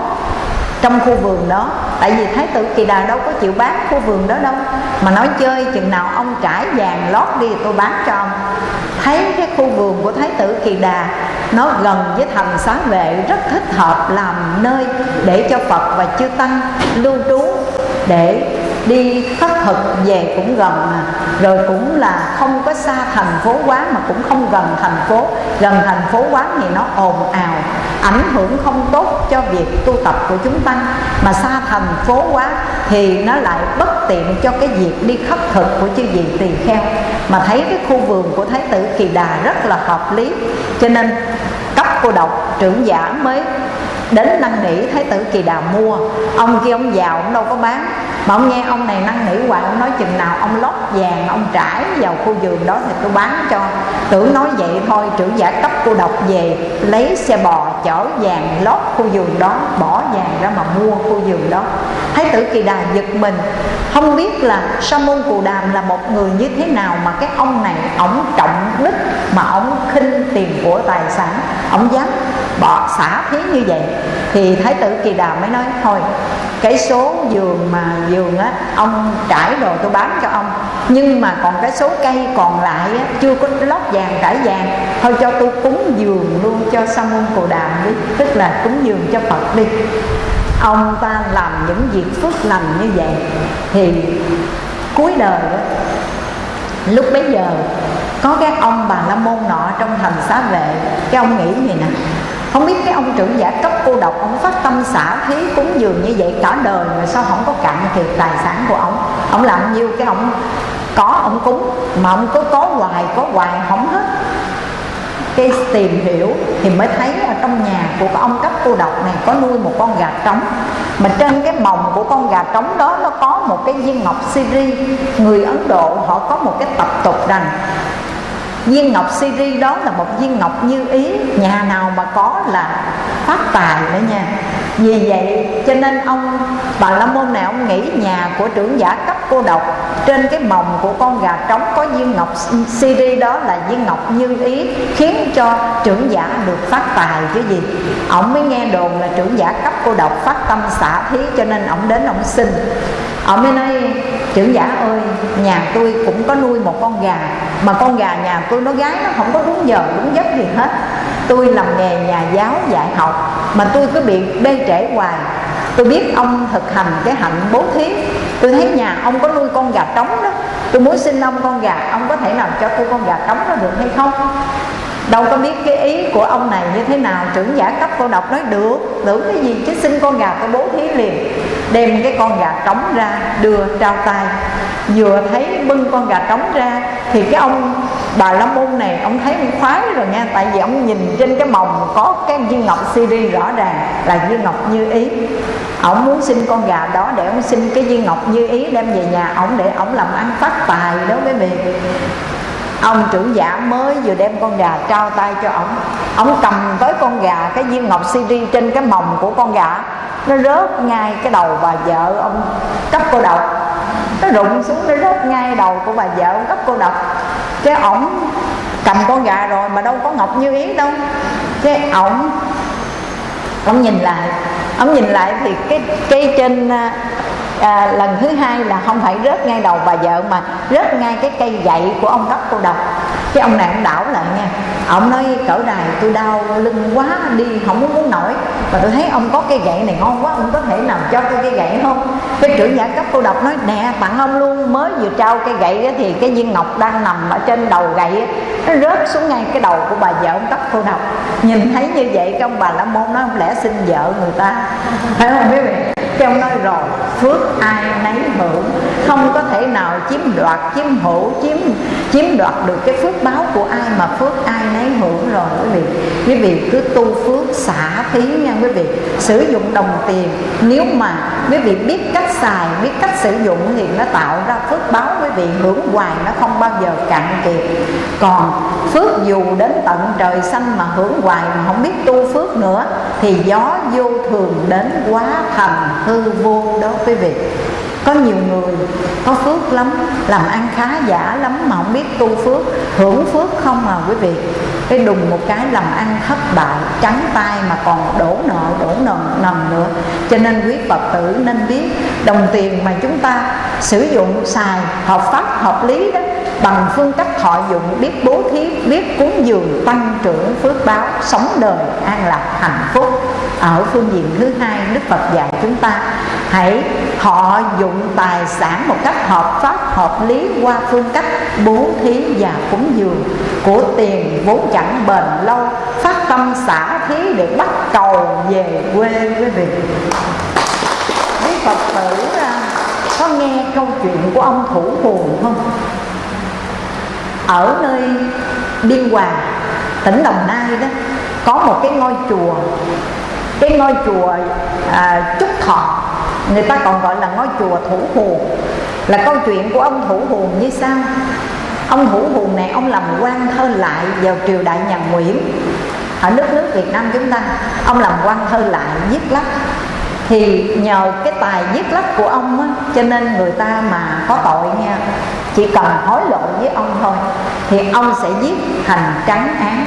trong khu vườn đó tại vì thái tử kỳ đà đâu có chịu bán khu vườn đó đâu. Mà nói chơi, chừng nào ông trải vàng lót đi tôi bán cho ông. Thấy cái khu vườn của thái tử kỳ đà, nó gần với thành xá vệ, rất thích hợp làm nơi để cho phật và chư tăng lưu trú để đi khất thực, về cũng gần mà. Rồi cũng là không có xa thành phố quá, mà cũng không gần thành phố. Gần thành phố quá thì nó ồn ào, ảnh hưởng không tốt cho việc tu tập của chúng ta. mà xa thành phố quá thì nó lại bất tiện cho cái việc đi khất thực của chư vị tỳ kheo. Mà thấy cái khu vườn của thái tử kỳ đà rất là hợp lý. Cho nên cấp cô độc, trưởng giả mới đến năn nỉ thái tử kỳ đào mua. Ông kia ông giàu ông đâu có bán. Mà ông nghe ông này năn nỉ hoài, ông nói chừng nào ông lót vàng, ông trải vào khu vườn đó thì tôi bán cho. Tưởng nói vậy thôi, trưởng giả cấp cô độc về, lấy xe bò chở vàng lót khu vườn đó, bỏ vàng ra mà mua khu vườn đó thái tử kỳ đà giật mình. Không biết là sa môn cù đàm là một người như thế nào mà cái ông này ổng trọng đức mà ổng khinh tiền của tài sản. Ổng dám bỏ xả thế như vậy. Thì thái tử kỳ đà mới nói thôi cái số giường mà giường á ông trải đồ tôi bán cho ông. Nhưng mà còn cái số cây còn lại á, chưa có lót vàng trải vàng. Thôi cho tôi cúng giường luôn cho sa môn cồ đàm đi. Tức là cúng giường cho phật đi ông ta làm những việc phước lành như vậy. Thì cuối đời đó, lúc bấy giờ có các ông bà la môn nọ trong thành xá vệ. Cái ông nghĩ gì nè không biết cái ông trưởng giả cấp cô độc ông phát tâm xả thí cúng dường như vậy cả đời mà sao không có cạn kiệt tài sản của ông? Ông làm nhiêu cái ông có ông cúng mà ông cứ có hoài có hoài không hết cái tìm hiểu thì mới thấy ở trong nhà của ông cấp cô độc này có nuôi một con gà trống. Mà trên cái mồng của con gà trống đó, nó có một cái viên ngọc siri. Người ấn độ họ có một cái tập tục rằng, viên ngọc siri đó là một viên ngọc như ý, nhà nào mà có là phát tài đó nha. Vì vậy cho nên ông bà la môn này, ông nghĩ nhà của trưởng giả cấp cô độc. Trên cái mồng của con gà trống có viên ngọc CD đó là viên ngọc như ý, khiến cho trưởng giả được phát tài chứ gì. Ông mới nghe đồn là trưởng giả cấp cô độc phát tâm xả thí cho nên ông đến ông xin. Ông mới nói, trưởng giả ơi, nhà tôi cũng có nuôi một con gà, mà con gà nhà tôi nó gái, nó không có đúng giờ đúng giấc gì hết. Tôi làm nghề nhà giáo dạy học, mà tôi cứ bị bê trễ hoài. Tôi biết ông thực hành cái hạnh bố thí tôi thấy nhà ông có nuôi con gà trống đó. Tôi muốn xin ông con gà, ông có thể nào cho tôi con gà trống đó được hay không? Đâu có biết cái ý của ông này như thế nào. Trưởng giả cấp cô độc nói, được, tưởng cái gì? Chứ xin con gà tôi bố thí liền. Đem cái con gà trống ra, đưa trao tay. Vừa thấy bưng con gà trống ra, thì cái ông bà la môn này, ông thấy ông khoái rồi nha. Tại vì ông nhìn trên cái mồng có cái viên ngọc siri rõ ràng là viên ngọc như ý. Ông muốn xin con gà đó để ông xin cái viên ngọc như ý đem về nhà ông để ông làm ăn phát tài đó quý vị ông trưởng giả mới vừa đem con gà trao tay cho ông ông cầm tới con gà, cái viên ngọc siri trên cái mồng của con gà. Nó rớt ngay cái đầu bà vợ ông, cấp cô độc. Nó rụng xuống, nó rớt ngay đầu của bà vợ ông, cấp cô độc. Cái ổng cầm con gà rồi mà đâu có ngọc như ý đâu. Cái ổng ông nhìn lại. Ông nhìn lại thì cái cây trên à, à, lần thứ hai là không phải rớt ngay đầu bà vợ mà rớt ngay cái cây gậy của ông cấp cô độc. Cái ông này ông đảo lại nha. Ông nói cỡ đài tôi đau lưng quá đi không muốn muốn nổi. Và tôi thấy ông có cây gậy này ngon quá ông có thể làm cho tôi cây gậy không? Cái trưởng giả cấp cô độc nói nè tặng ông luôn mới vừa trao cây gậy đó, thì cái viên ngọc đang nằm ở trên đầu gậy nó rớt xuống ngay cái đầu của bà vợ ông cấp cô độc. Nhìn thấy như vậy cái ông bà la môn nói không lẽ xin vợ người ta? Phải không quý vị? Cái nói rồi, phước ai nấy hưởng. Không có thể nào chiếm đoạt, chiếm hữu, chiếm chiếm đoạt được cái phước báo của ai mà phước ai nấy hưởng rồi. Quý vị quý vị cứ tu phước xả phí nha quý vị. Sử dụng đồng tiền. Nếu mà quý vị biết cách xài, biết cách sử dụng thì nó tạo ra phước báo. Quý vị hưởng hoài nó không bao giờ cạn kiệt. Còn phước dù đến tận trời xanh mà hưởng hoài mà không biết tu phước nữa thì gió vô thường đến quá thành hư vô đó quý vị có nhiều người có phước lắm, làm ăn khá giả lắm mà không biết tu phước, hưởng phước không mà quý vị. Cái đùng một cái làm ăn thất bại, trắng tay mà còn đổ nợ đổ nợ nằm nữa. Cho nên quý phật tử nên biết, đồng tiền mà chúng ta sử dụng xài hợp pháp, hợp lý đó, bằng phương cách thọ dụng, biết bố thí, biết cúng dường, tăng trưởng phước báo, sống đời an lạc, hạnh phúc. Ở phương diện thứ hai, đức phật dạy chúng ta, hãy thọ dụng tài sản một cách hợp pháp, hợp lý qua phương cách bố thí và cúng dường. Của tiền vốn chẳng bền lâu, phát tâm xả thí để bắt cầu về quê quý vị. Quý phật tử à, có nghe câu chuyện của ông thủ phù không? Ở nơi biên hòa, tỉnh đồng nai đó, có một cái ngôi chùa cái ngôi chùa à, trúc thọ người ta còn gọi là ngôi chùa thủ hồn là câu chuyện của ông thủ hồn như sau. Ông thủ hồn này ông làm quan thơ lại vào triều đại nhà nguyễn. Ở nước nước việt nam chúng ta ông làm quan thơ lại viết lách. Thì nhờ cái tài viết lách của ông á, cho nên người ta mà có tội nha chỉ cần hối lộ với ông thôi thì ông sẽ giết thành trắng án.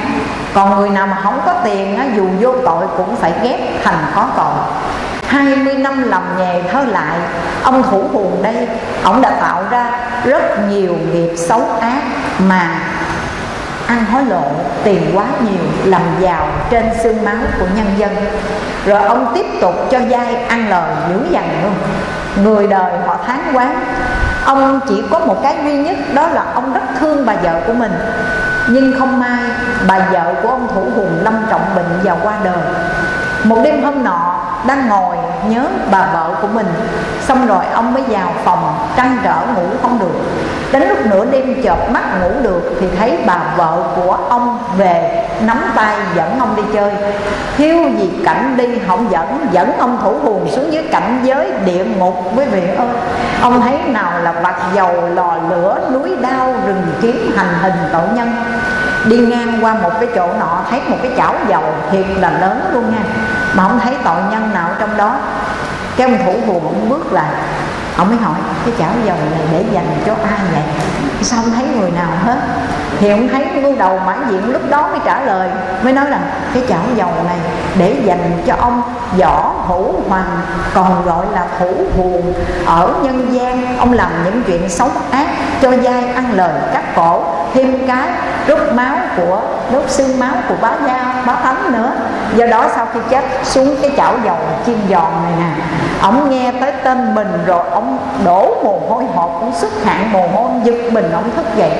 Còn người nào mà không có tiền á, dù vô tội cũng phải ghép thành có tội. 20 năm làm nghề thơ lại Ông Thủ Hùng đây Ông đã tạo ra rất nhiều nghiệp xấu ác Mà ăn hối lộ tiền quá nhiều làm giàu trên xương máu của nhân dân. Rồi ông tiếp tục cho dai ăn lời dữ dằn luôn. Người đời họ tháng quán ông chỉ có một cái duy nhất, đó là ông rất thương bà vợ của mình. Nhưng không may, bà vợ của ông thủ hùng, lâm trọng bệnh và qua đời. Một đêm hôm nọ đang ngồi nhớ bà vợ của mình. Xong rồi ông mới vào phòng, trăn trở ngủ không được. Đến lúc nửa đêm chợp mắt ngủ được thì thấy bà vợ của ông về, nắm tay dẫn ông đi chơi. Thiếu gì cảnh đi, không dẫn dẫn ông thủ hồn xuống dưới cảnh giới địa ngục quý vị ơi. Ông thấy nào là vặt dầu lò lửa, núi đao, rừng kiếm hành hình tội nhân đi ngang qua một cái chỗ nọ, thấy một cái chảo dầu thiệt là lớn luôn nha. Mà không thấy tội nhân nào trong đó. Cái ông thủ hùa ông bước lại. Ông mới hỏi, cái chảo dầu này để dành cho ai vậy? Sao không thấy người nào hết? Thì ông thấy ngu đầu mãn diện lúc đó mới trả lời, mới nói rằng cái chảo dầu này để dành cho ông võ hữu hoàng còn gọi là thủ huồng ở nhân gian, ông làm những chuyện xấu ác cho dai ăn lời cắt cổ thêm cái rút máu của, đốt xương máu của bá gia bá thánh nữa. Do đó sau khi chết xuống cái chảo dầu chiên giòn này nè ông nghe tới tên mình rồi ông đổ mồ hôi hột cũng xuất hạn mồ hôi giật mình ông thức dậy.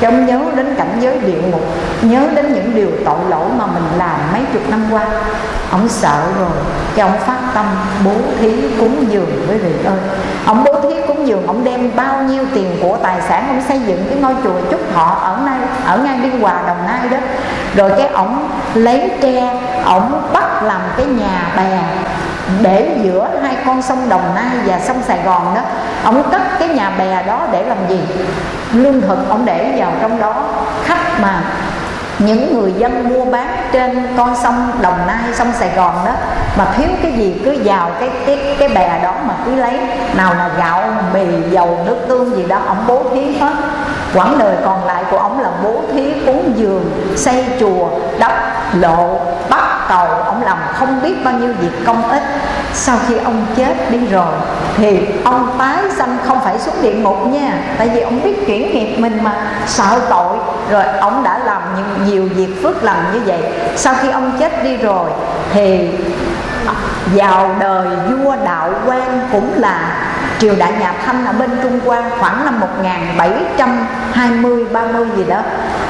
Cho ông nhớ đến cảnh giới địa ngục, nhớ đến những điều tội lỗi mà mình làm mấy chục năm qua ông sợ rồi. Cho ông phát tâm bố thí cúng dường với vị ơi. Ông giường, ông đem bao nhiêu tiền của tài sản ông xây dựng cái ngôi chùa trúc thọ ở nay ở ngay biên hòa, đồng nai đó. Rồi cái ổng lấy tre ổng bắt làm cái nhà bè để giữa hai con sông Đồng Nai và sông Sài Gòn đó. Ông cất cái nhà bè đó để làm gì? Lương thực ông để vào trong đó. Khách mà những người dân mua bán trên con sông Đồng Nai, sông Sài Gòn đó mà thiếu cái gì cứ vào cái cái cái bè đó mà cứ lấy. Nào là gạo, mì, dầu, nước tương gì đó ông bố thí hết quãng đời còn lại của ông là bố thí cúng dường xây chùa đắp lộ bắt cầu. Ông làm không biết bao nhiêu việc công ích. Sau khi ông chết đi rồi thì ông tái sanh không phải xuống địa ngục nha. Tại vì ông biết chuyển nghiệp mình mà sợ tội. Rồi ông đã làm nhiều, nhiều việc phước lành như vậy. Sau khi ông chết đi rồi thì vào đời vua đạo quan cũng là triều đại nhà Thanh ở bên Trung Hoa khoảng năm 1720 30 gì đó.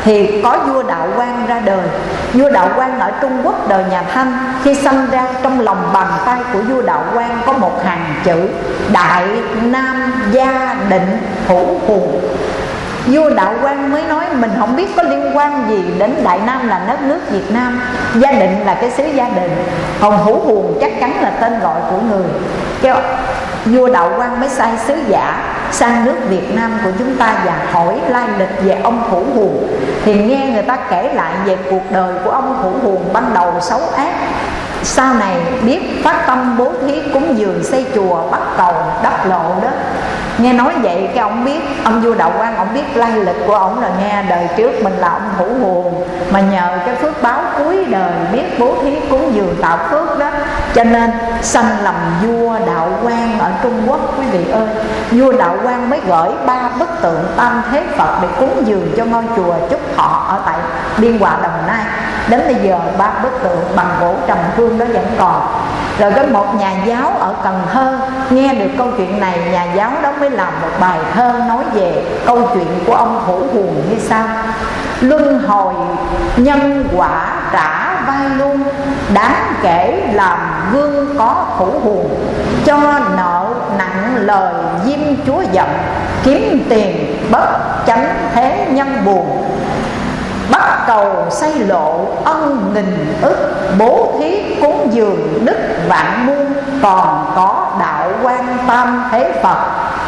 Thì có vua đạo Quang ra đời. Vua đạo Quang ở Trung Quốc đời nhà Thanh, khi sinh ra trong lòng bàn tay của vua đạo Quang có một hàng chữ, đại nam gia định hữu hùng vua đạo Quang mới nói, mình không biết có liên quan gì đến đại nam là đất nước việt nam. Gia định là cái xứ gia đình. Hồng hữu huồng chắc chắn là tên gọi của người. Kêu, vua đạo Quang mới sai sứ giả sang nước Việt Nam của chúng ta và hỏi lai lịch về ông Thủ Huồng thì nghe người ta kể lại về cuộc đời của ông Thủ Huồng ban đầu xấu ác sau này biết phát tâm bố thí cúng dường xây chùa, bắt cầu, đắp lộ đó. Nghe nói vậy, cái ông biết, ông vua đạo quan, ông biết lai lịch của ông là nghe đời trước mình là ông thủ nguồn mà nhờ cái phước báo cuối đời biết bố thí cúng dường tạo phước đó, cho nên sanh làm vua đạo quan ở trung quốc, quý vị ơi. Vua đạo quan mới gửi ba bức tượng tam thế phật để cúng dường cho ngôi chùa trúc thọ ở tại biên hòa đồng nai. Đến bây giờ, ba bức tượng bằng gỗ trầm hương đó vẫn còn. Rồi có một nhà giáo ở cần thơ, nghe được câu chuyện này, nhà giáo đó mới làm một bài thơ nói về câu chuyện của ông thủ huồng như sau. Luân hồi nhân quả trả vai luôn, đáng kể làm gương có thủ huồng cho nợ nặng lời diêm chúa giận, kiếm tiền bất chánh thế nhân buồn bắt cầu xây lộ ân nghìn ức, bố thí cúng dường đức vạn muôn, còn có đạo quan tâm thế phật,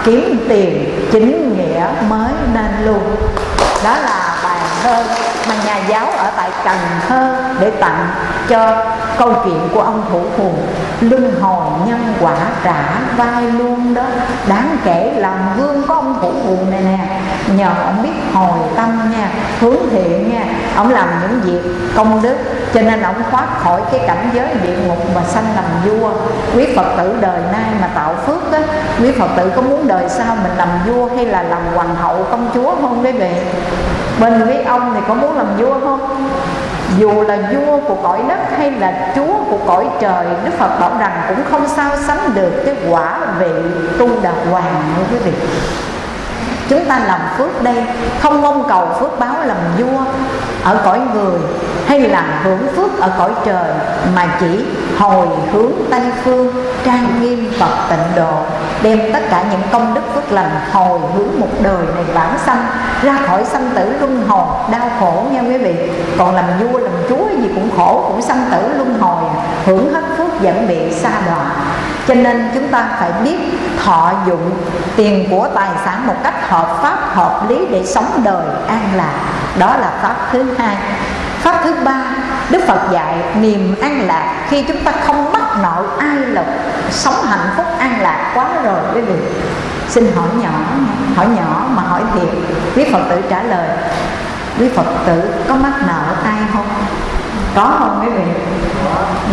kiếm tiền chính nghĩa mới nên luôn. Đó là bài thơ mà nhà giáo ở tại Cần Thơ để tặng cho câu chuyện của ông thủ phù luân hồi nhân quả trả vai luôn đó. Đáng kể làm gương có ông thủ phù này nè. Nhờ ông biết hồi tâm nha, hướng thiện nha. Ông làm những việc công đức, cho nên ông thoát khỏi cái cảnh giới địa ngục mà sanh làm vua. Quý phật tử đời nay mà tạo phước á, quý phật tử có muốn đời sau mình làm vua hay là làm hoàng hậu công chúa không quý vị mình quý ông thì có muốn làm vua không? Dù là vua của cõi đất hay là chúa của cõi trời, đức phật bảo rằng cũng không sao sánh được cái quả vị tu đà hoàng quý vị chúng ta làm phước đây, không mong cầu phước báo làm vua ở cõi người, hay là hưởng phước ở cõi trời, mà chỉ hồi hướng tây phương, trang nghiêm phật tịnh độ, đem tất cả những công đức phước lành hồi hướng một đời này vãng sanh, ra khỏi sanh tử luân hồi. Đau khổ nha quý vị, còn làm vua, làm chúa gì cũng khổ, cũng sanh tử luân hồi, hưởng hết phước dẫn bị xa đọa. Cho nên chúng ta phải biết thọ dụng tiền của tài sản một cách hợp pháp, hợp lý để sống đời an lạc. Đó là pháp thứ hai. Pháp thứ ba, đức phật dạy niềm an lạc khi chúng ta không mắc nợ ai là sống hạnh phúc, an lạc quá rồi. Quý vị, xin hỏi nhỏ hỏi nhỏ mà hỏi thiệt. Quý phật tử trả lời, quý phật tử, có mắc nợ ai không? Có không quý vị?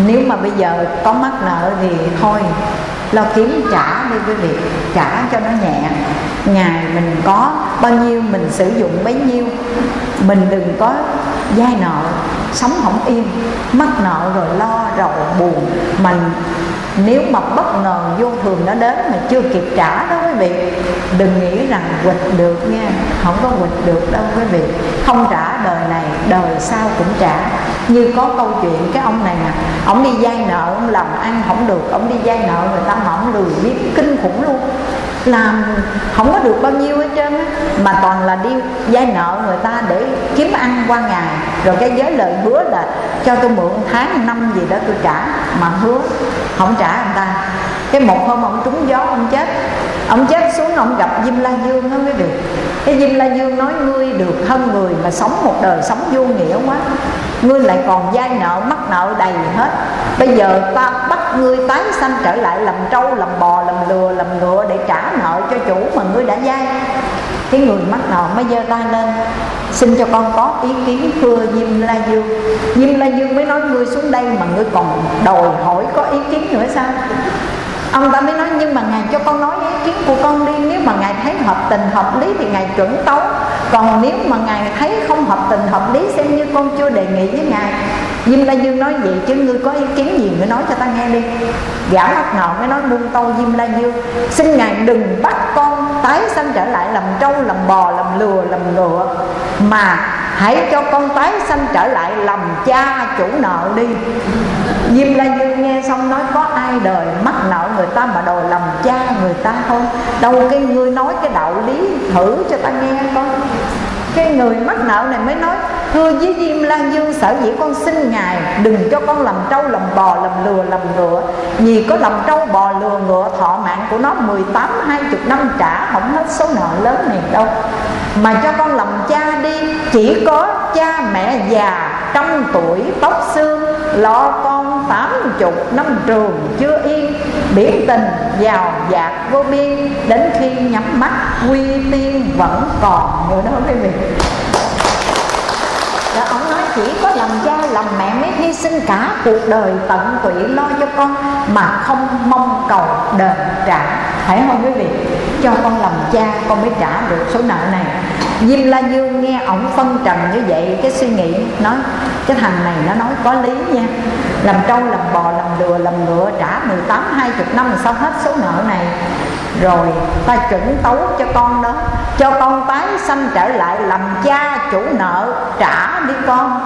Nếu mà bây giờ có mắc nợ thì thôi, lo kiếm trả đi quý vị. Trả cho nó nhẹ. Ngày mình có bao nhiêu, mình sử dụng bấy nhiêu. Mình đừng có dai nợ, sống không yên. Mắc nợ rồi lo, rầu buồn. Mình nếu mà bất ngờ vô thường nó đến mà chưa kịp trả đó quý vị, đừng nghĩ rằng quỵt được nha, không có quỵt được đâu quý vị. Không trả đời này, đời sau cũng trả. Như có câu chuyện cái ông này nè, ông đi vay nợ, ông làm ăn không được, ông đi vay nợ người ta mà ông lười biết, kinh khủng luôn làm không có được bao nhiêu hết trơn á. Mà toàn là đi vay nợ người ta để kiếm ăn qua ngày. Rồi cái giới lời hứa là cho tôi mượn tháng năm gì đó tôi trả. Mà hứa không trả người ta. Cái một hôm ông trúng gió, ông chết. Ông chết xuống ông gặp Diêm La Dương đó quý vị. Cái Diêm La Dương nói, ngươi được hơn người mà sống một đời sống vô nghĩa quá ngươi lại còn vay nợ, mắc nợ đầy hết. Bây giờ ta bắt ngươi tái sanh trở lại làm trâu, làm bò, làm lừa, làm ngựa để trả nợ cho chủ mà ngươi đã vay cái người mắc nợ mới giơ tay lên. Xin cho con có ý kiến, thưa Diêm La Dương. Diêm La Dương mới nói, ngươi xuống đây mà ngươi còn đòi hỏi có ý kiến nữa sao? Ông ta mới nói, nhưng mà ngài cho con nói ý kiến của con đi, nếu mà ngài thấy hợp tình hợp lý thì ngài chuẩn tấu. Còn nếu mà ngài thấy không hợp tình hợp lý xem như con chưa đề nghị với ngài. Diêm La Dương nói vậy chứ ngươi có ý kiến gì ngươi nói cho ta nghe đi. Gã mắt ngọn mới nói buông tâu Diêm La Dương Xin Ngài đừng bắt con tái sanh trở lại làm trâu, làm bò, làm lừa, làm ngựa Mà hãy cho con tái sanh trở lại làm cha chủ nợ đi. Diêm La Dương nghe xong nói có ai đời mắc nợ người ta mà đòi làm cha người ta không? Đâu cái ngươi nói cái đạo lý thử cho ta nghe con cái người mắc nợ này mới nói thưa với diêm lan dương sở dĩ con xin ngài đừng cho con làm trâu, làm bò, làm lừa, làm ngựa. Vì có làm trâu, bò, lừa, ngựa, thọ mạng của nó 18 20 năm trả, không hết số nợ lớn này đâu. Mà cho con làm cha đi, chỉ có cha mẹ già, trăm tuổi, tóc xương, lo con tám chục năm trường chưa yên. Biển tình, giàu dạt, vô biên, đến khi nhắm mắt, quy tiên vẫn còn. Nữa đó quý vị chỉ có làm cha làm mẹ mới hy sinh cả cuộc đời tận tụy lo cho con mà không mong cầu đền trả. Phải không quý vị? Cho con làm cha con mới trả được số nợ này. Diêm La Dương nghe ổng phân trần như vậy Cái suy nghĩ nói Cái thằng này nó nói có lý nha. Làm trâu, làm bò, làm lừa, làm ngựa Trả 18, 20 năm sao hết số nợ này. Rồi ta chuẩn tấu cho con đó. Cho con tái sanh trở lại Làm cha chủ nợ trả đi con.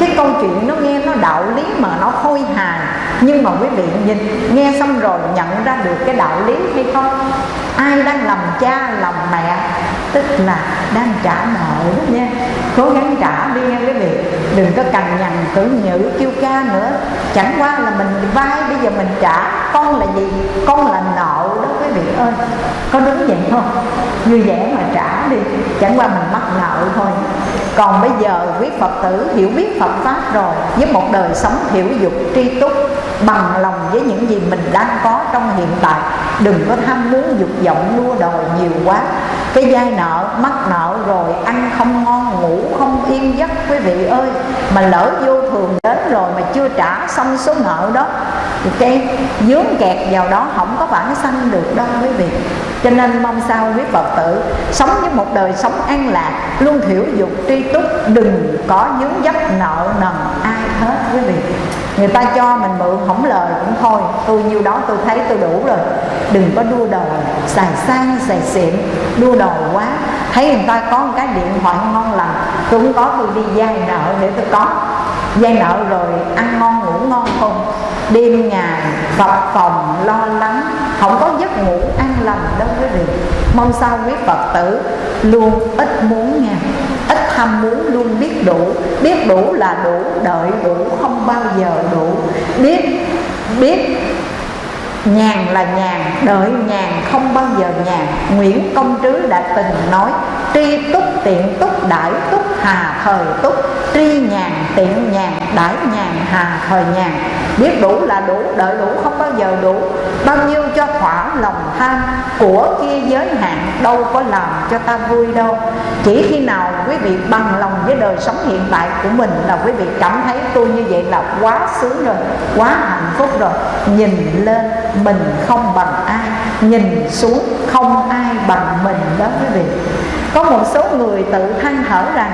Cái câu chuyện nó nghe nó đạo lý mà nó khôi hài. Nhưng mà quý vị nhìn, Nghe xong rồi nhận ra được cái đạo lý hay không? Ai đang làm cha, làm mẹ, tức là đang trả nợ đó nha. Cố gắng trả đi nha quý vị. Đừng có cằn nhằn tưởng nhữ kêu ca nữa. Chẳng qua là mình vay, bây giờ mình trả. Con là gì? Con là nợ đó quý vị ơi. Có đúng vậy không? Vui vẻ mà trả đi. Chẳng qua mình mắc nợ thôi. Còn bây giờ quý phật tử hiểu biết phật pháp rồi. Với một đời sống hiểu dục tri túc bằng lòng với những gì mình đang có trong hiện tại. Đừng có tham muốn dục vọng đua đòi nhiều quá. Cái dai nợ, mắc nợ rồi ăn không ngon, ngủ không yên giấc, quý vị ơi, mà lỡ vô thường đến rồi mà chưa trả xong số nợ đó, thì cái dướng kẹt vào đó không có bản sanh được đâu quý vị cho nên mong sao quý phật tử sống với một đời sống an lạc, luôn thiểu dục tri túc, đừng có dướng dấp nợ nần ai hết quý vị. Người ta cho mình mượn không lời cũng thôi, tôi nhiêu đó tôi thấy tôi đủ rồi. Đừng có đua đòi, xài sang, xài xịn, đua đòi quá. Thấy người ta có một cái điện thoại ngon lành, tôi cũng có, tôi đi vay nợ để tôi có. Vay nợ rồi ăn ngon, ngủ ngon không? Đêm ngày vật phòng, lo lắng, không có giấc ngủ an lành đâu quý vị. Mong sao quý phật tử luôn ít muốn nha ít tham muốn luôn biết đủ. Biết đủ là đủ, đợi đủ không bao giờ đủ. Biết biết nhàn là nhàn, đợi nhàn không bao giờ nhàn. Nguyễn công trứ đã từng nói, tri túc tiện túc đại túc, hà thời túc. Tri nhàn, tiện nhàn đại nhàn, hà thời nhàn. Biết đủ là đủ, đợi đủ không bao giờ đủ. Bao nhiêu cho thỏa lòng tham, của kia giới hạn đâu có làm cho ta vui đâu. Chỉ khi nào quý vị bằng lòng với đời sống hiện tại của mình là quý vị cảm thấy tôi như vậy là quá sướng rồi, quá hạnh phúc rồi. Nhìn lên mình không bằng ai, nhìn xuống không ai bằng mình đó quý vị. Có một số người tự than thở rằng,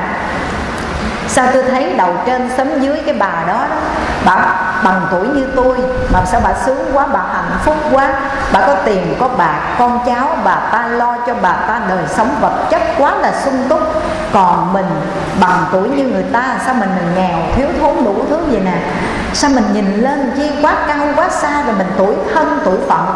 sao tôi thấy đầu trên sấm dưới cái bà đó đó bà bằng tuổi như tôi mà sao bà sướng quá bà hạnh phúc quá? Bà có tiền có bạc con cháu bà ta lo cho bà ta đời sống vật chất quá là sung túc. Còn mình bằng tuổi như người ta sao mình, mình nghèo thiếu thốn đủ thứ vậy nè? Sao mình nhìn lên chi quá cao quá xa rồi mình tuổi thân tuổi phận?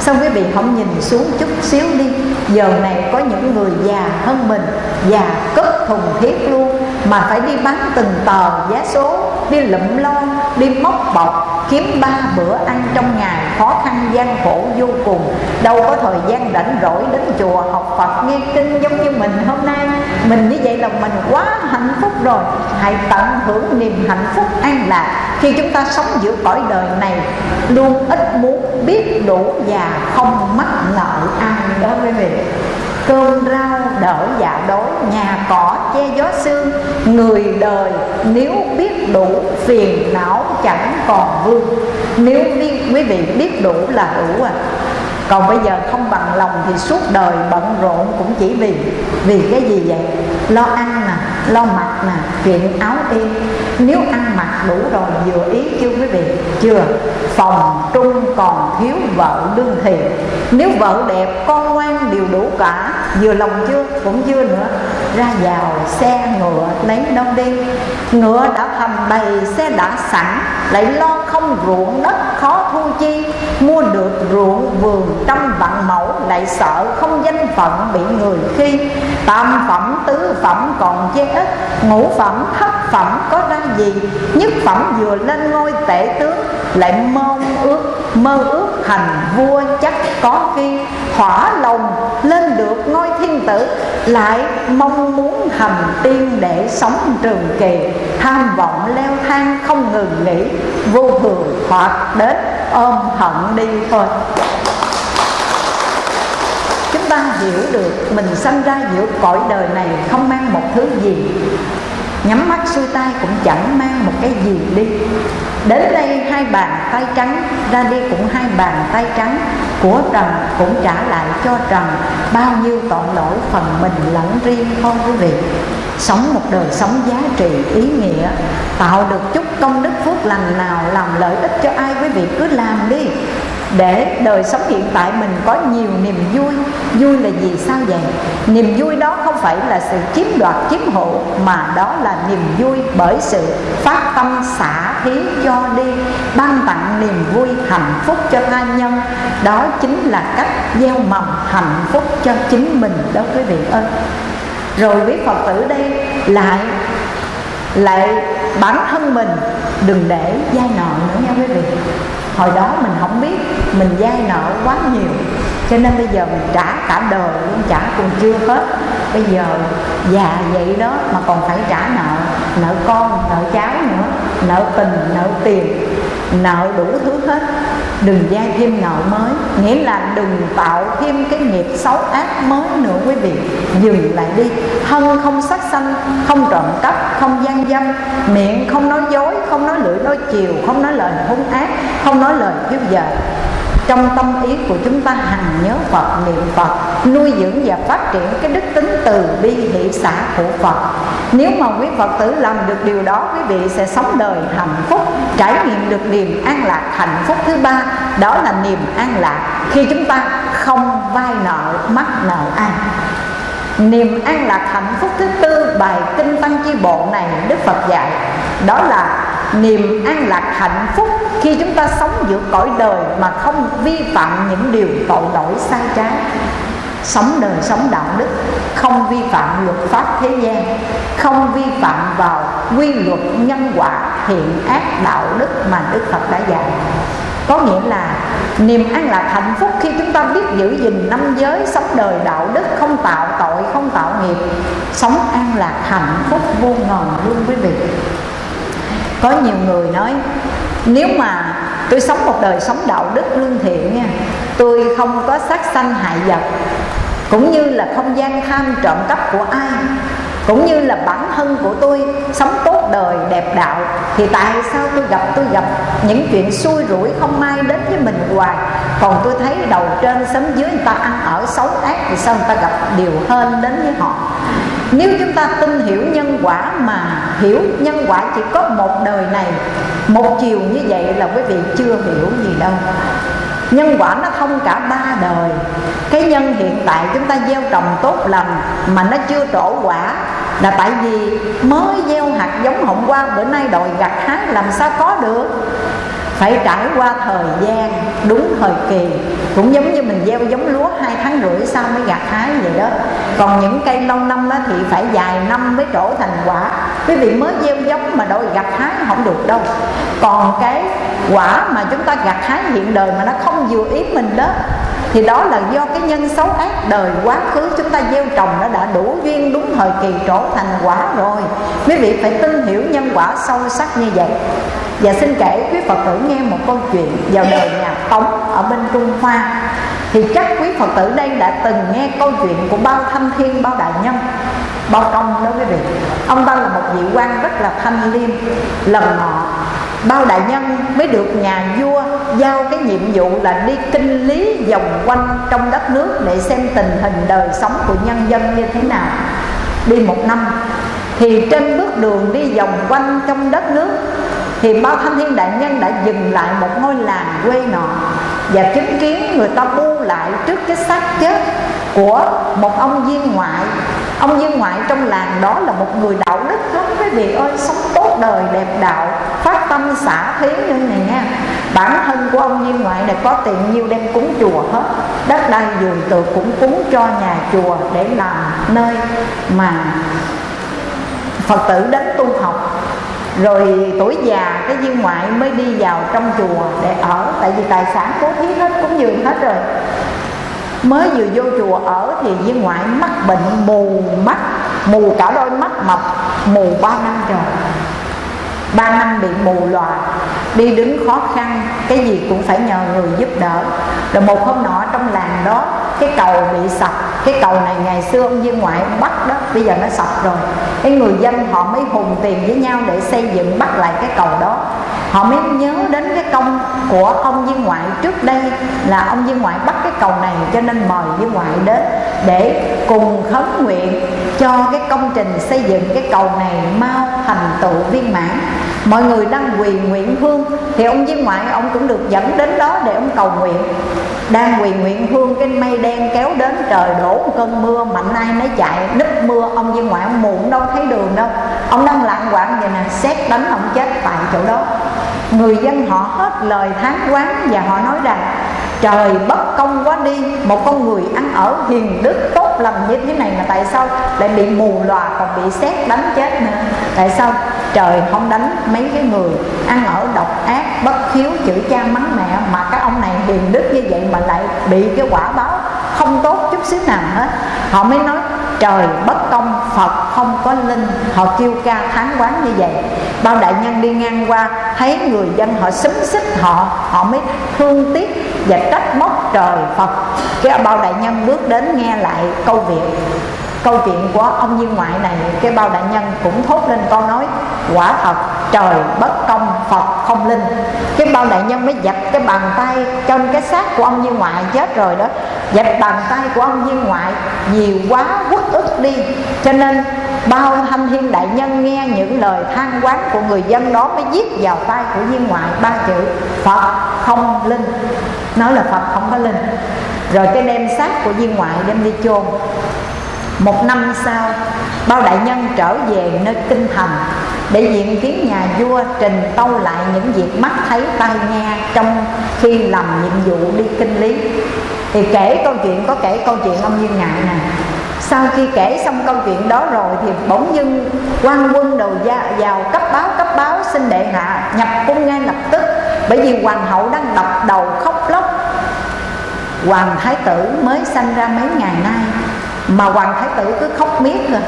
Sao quý vị không nhìn xuống chút xíu đi? Giờ này có những người già hơn mình già cất thùng thiết luôn mà phải đi bán từng tờ giá số đi lụm lon đi móc bọc, kiếm ba bữa ăn trong ngày khó khăn gian khổ vô cùng. Đâu có thời gian rảnh rỗi đến chùa học Phật, nghe kinh giống như mình hôm nay. Mình như vậy là mình quá hạnh phúc rồi. Hãy tận hưởng niềm hạnh phúc an lạc, khi chúng ta sống giữa cõi đời này. Luôn ít muốn, biết đủ và không mắc nợ ai đó quý vị cơm rau đỡ dạ đối. Nhà cỏ che gió sương người đời nếu biết đủ phiền não chẳng còn vương. Nếu quý vị biết đủ là đủ à. Còn bây giờ không bằng lòng thì suốt đời bận rộn cũng chỉ vì vì cái gì vậy? Lo ăn nè, lo mặc nè chuyện áo y nếu ăn mặc đủ rồi, vừa ý chưa quý vị, chưa, phòng trung còn thiếu vợ đương thiện. Nếu vợ đẹp, con ngoan đều đủ cả. Vừa lòng chưa? Cũng chưa nữa. Ra vào xe ngựa lấy đâu đi ngựa đã thầm bày, xe đã sẵn. Lại lo không ruộng đất khó thu chi. Mua được ruộng vườn trăm vạn mẫu, lại sợ không danh phận bị người khi. Tam phẩm tứ phẩm còn chê ít, ngũ phẩm thất phẩm có ra gì? Nhất phẩm vừa lên ngôi tể tướng, lại mơ ước mơ ước thành vua chắc có khi thỏa lòng lên được ngôi thiên tử, lại mong muốn thành tiên để sống trường kỳ. Tham vọng leo thang không ngừng nghỉ, vô thường hoặc đến ôm hận đi thôi ta hiểu được, mình sanh ra giữa cõi đời này không mang một thứ gì. Nhắm mắt xuôi tay cũng chẳng mang một cái gì đi. Đến đây hai bàn tay trắng, ra đi cũng hai bàn tay trắng. Của trần cũng trả lại cho trần. Bao nhiêu tội lỗi phần mình lẫn riêng thôi quý vị. Sống một đời sống giá trị, ý nghĩa. Tạo được chút công đức phước lành nào, làm lợi ích cho ai quý vị cứ làm đi để đời sống hiện tại mình có nhiều niềm vui. Vui là gì? Sao vậy? Niềm vui đó không phải là sự chiếm đoạt, chiếm hộ mà đó là niềm vui bởi sự phát tâm xả thí cho đi, ban tặng niềm vui hạnh phúc cho tha nhân. Đó chính là cách gieo mầm hạnh phúc cho chính mình đó quý vị ơi. Rồi quý phật tử đây, lại lại bản thân mình đừng để dai nợ nữa nha quý vị. Hồi đó mình không biết mình dai nợ quá nhiều, cho nên bây giờ mình trả cả đời luôn trả còn chưa hết. Bây giờ già vậy đó mà còn phải trả nợ nợ con, nợ cháu nữa, nợ tình, nợ tiền, nợ đủ thứ hết đừng gia thêm nợ mới, nghĩa là đừng tạo thêm cái nghiệp xấu ác mới nữa quý vị. Dừng lại đi. Thân không sát sanh, không trộm cắp, không gian dâm. Miệng không nói dối, không nói lưỡi nói chiều, không nói lời hung ác, không nói lời thiếu giờ trong tâm ý của chúng ta hằng nhớ Phật, niệm Phật, nuôi dưỡng và phát triển cái đức tính từ bi hỷ xã của Phật. Nếu mà quý Phật tử làm được điều đó, quý vị sẽ sống đời hạnh phúc, trải nghiệm được niềm an lạc hạnh phúc thứ ba, đó là niềm an lạc khi chúng ta không vay nợ, mắc nợ ai. Niềm an lạc hạnh phúc thứ tư, bài kinh tăng chi bộ này, Đức Phật dạy, Đó là niềm an lạc hạnh phúc khi chúng ta sống giữa cõi đời mà không vi phạm những điều tội lỗi sai trái. Sống đời sống đạo đức, không vi phạm luật pháp thế gian, không vi phạm vào quy luật nhân quả, thiện ác, đạo đức mà đức phật đã dạy. Có nghĩa là niềm an lạc hạnh phúc khi chúng ta biết giữ gìn năm giới, sống đời đạo đức, không tạo tội, không tạo nghiệp, sống an lạc hạnh phúc vô ngần luôn quý vị có nhiều người nói, nếu mà tôi sống một đời sống đạo đức lương thiện nha, tôi không có sát sanh hại vật, cũng như là không gian tham trộm cắp của ai cũng như là bản thân của tôi sống tốt đời, đẹp đạo, thì tại sao tôi gặp tôi gặp những chuyện xui rủi không may đến với mình hoài? Còn tôi thấy đầu trên sấm dưới người ta ăn ở xấu ác thì sao người ta gặp điều hơn đến với họ? Nếu chúng ta tin hiểu nhân quả mà hiểu nhân quả chỉ có một đời này, một chiều như vậy là quý vị chưa hiểu gì đâu. Nhân quả nó không cả ba đời. Cái nhân hiện tại chúng ta gieo trồng tốt lành mà nó chưa trổ quả là tại vì mới gieo hạt giống hôm qua, bữa nay đòi gặt hái, làm sao có được? Phải trải qua thời gian, đúng thời kỳ. Cũng giống như mình gieo giống lúa hai tháng rưỡi sau mới gặt hái vậy đó. Còn những cây lâu năm đó thì phải vài năm mới trổ thành quả. Quý vị mới gieo giống mà đòi gặt hái không được đâu. Còn cái quả mà chúng ta gặt hái hiện đời mà nó không vừa ý mình đó thì đó là do cái nhân xấu ác đời quá khứ chúng ta gieo trồng nó đã đủ duyên đúng thời kỳ trổ thành quả rồi. Quý vị phải tin hiểu nhân quả sâu sắc như vậy. Và xin kể quý phật tử nghe một câu chuyện vào đời nhà tống ở bên trung hoa. Thì chắc quý phật tử đây đã từng nghe câu chuyện của bao thanh thiên, bao đại nhân, bao công đó quý vị. Ông ta là một vị quan rất là thanh liêm lần nọ bao đại nhân mới được nhà vua giao cái nhiệm vụ là đi kinh lý vòng quanh trong đất nước để xem tình hình đời sống của nhân dân như thế nào. Đi một năm, thì trên bước đường đi vòng quanh trong đất nước, thì bao thanh thiên đại nhân đã dừng lại một ngôi làng quê nọ và chứng kiến người ta bu lại trước cái xác chết của một ông viên ngoại. Ông viên ngoại trong làng đó là một người đạo đức lắm, quý vị ơi, sống tốt đời đẹp đạo, phát tâm xả thí như này nha. Bản thân của ông như ngoại này có tiền nhiêu đem cúng chùa hết. Đất đai vườn tược cũng cúng cho nhà chùa để làm nơi mà phật tử đến tu học. Rồi tuổi già cái viên ngoại mới đi vào trong chùa để ở, tại vì tài sản cố thí hết cũng dường hết rồi. Mới vừa vô chùa ở thì viên ngoại mắc bệnh mù mắt, mù cả đôi mắt mập, mù ba năm rồi ba năm bị mù lòa đi đứng khó khăn, cái gì cũng phải nhờ người giúp đỡ. Rồi một hôm nọ trong làng đó cái cầu bị sập. Cái cầu này ngày xưa ông viên ngoại bắt đó, bây giờ nó sập rồi. Cái người dân họ mới hùng tiền với nhau để xây dựng, bắt lại cái cầu đó. Họ mới nhớ đến cái công của ông viên ngoại. Trước đây là ông viên ngoại bắt cái cầu này cho nên mời viên ngoại đến để cùng khấn nguyện cho cái công trình xây dựng cái cầu này mau thành tựu viên mãn. Mọi người đang quỳ nguyện hương thì ông viên ngoại ông cũng được dẫn đến đó để ông cầu nguyện. Đang quỳ nguyện hương cái mây đen kéo đến trời đổ một cơn mưa, mạnh ai mới chạy, núp mưa, ông viên ngoại ông muộn đâu thấy đường đâu. Ông đang lạng quạng vậy nè, xét đánh ông chết tại chỗ đó. Người dân họ hết lời tháng quán và họ nói rằng, trời bất công quá đi, một con người ăn ở hiền đức tốt lành như thế này mà tại sao lại bị mù lòa còn bị xét đánh chết nữa? Tại sao trời không đánh mấy cái người ăn ở độc ác, bất hiếu chữ cha mắng mẹ mà các ông này hiền đức như vậy mà lại bị cái quả báo không tốt chút xíu nào hết. Họ mới nói, trời, bất công, phật không có linh. Họ kêu ca thán quán như vậy. Bao đại nhân đi ngang qua, thấy người dân họ xúm xích họ họ mới thương tiếc và trách móc trời phật. Cái bao đại nhân bước đến nghe lại câu việc, câu chuyện của ông viên ngoại này. Cái bao đại nhân cũng thốt lên câu nói, quả thật, trời bất công, phật không linh. Cái bao đại nhân mới giật cái bàn tay trên cái xác của ông viên ngoại chết rồi đó. Dạch bàn tay của ông viên ngoại, nhiều quá quất ức đi. Cho nên, bao thanh thiên đại nhân nghe những lời than quán của người dân đó mới viết vào tay của viên ngoại. Ba chữ, phật không linh. Nói là phật không có linh. Rồi cái đem xác của viên ngoại đem đi chôn. Một năm sau, bao đại nhân trở về nơi kinh thành để diện kiến nhà vua trình tâu lại những việc mắt thấy tai nghe trong khi làm nhiệm vụ đi kinh lý thì kể câu chuyện, có kể câu chuyện ông dương ngại nè. Sau khi kể xong câu chuyện đó rồi thì bỗng dưng quan quân đầu gia, vào cấp báo cấp báo xin đệ hạ, nhập cung ngay lập tức. Bởi vì hoàng hậu đang đập đầu khóc lóc. Hoàng thái tử mới sanh ra mấy ngày nay mà hoàng thái tử cứ khóc miết rồi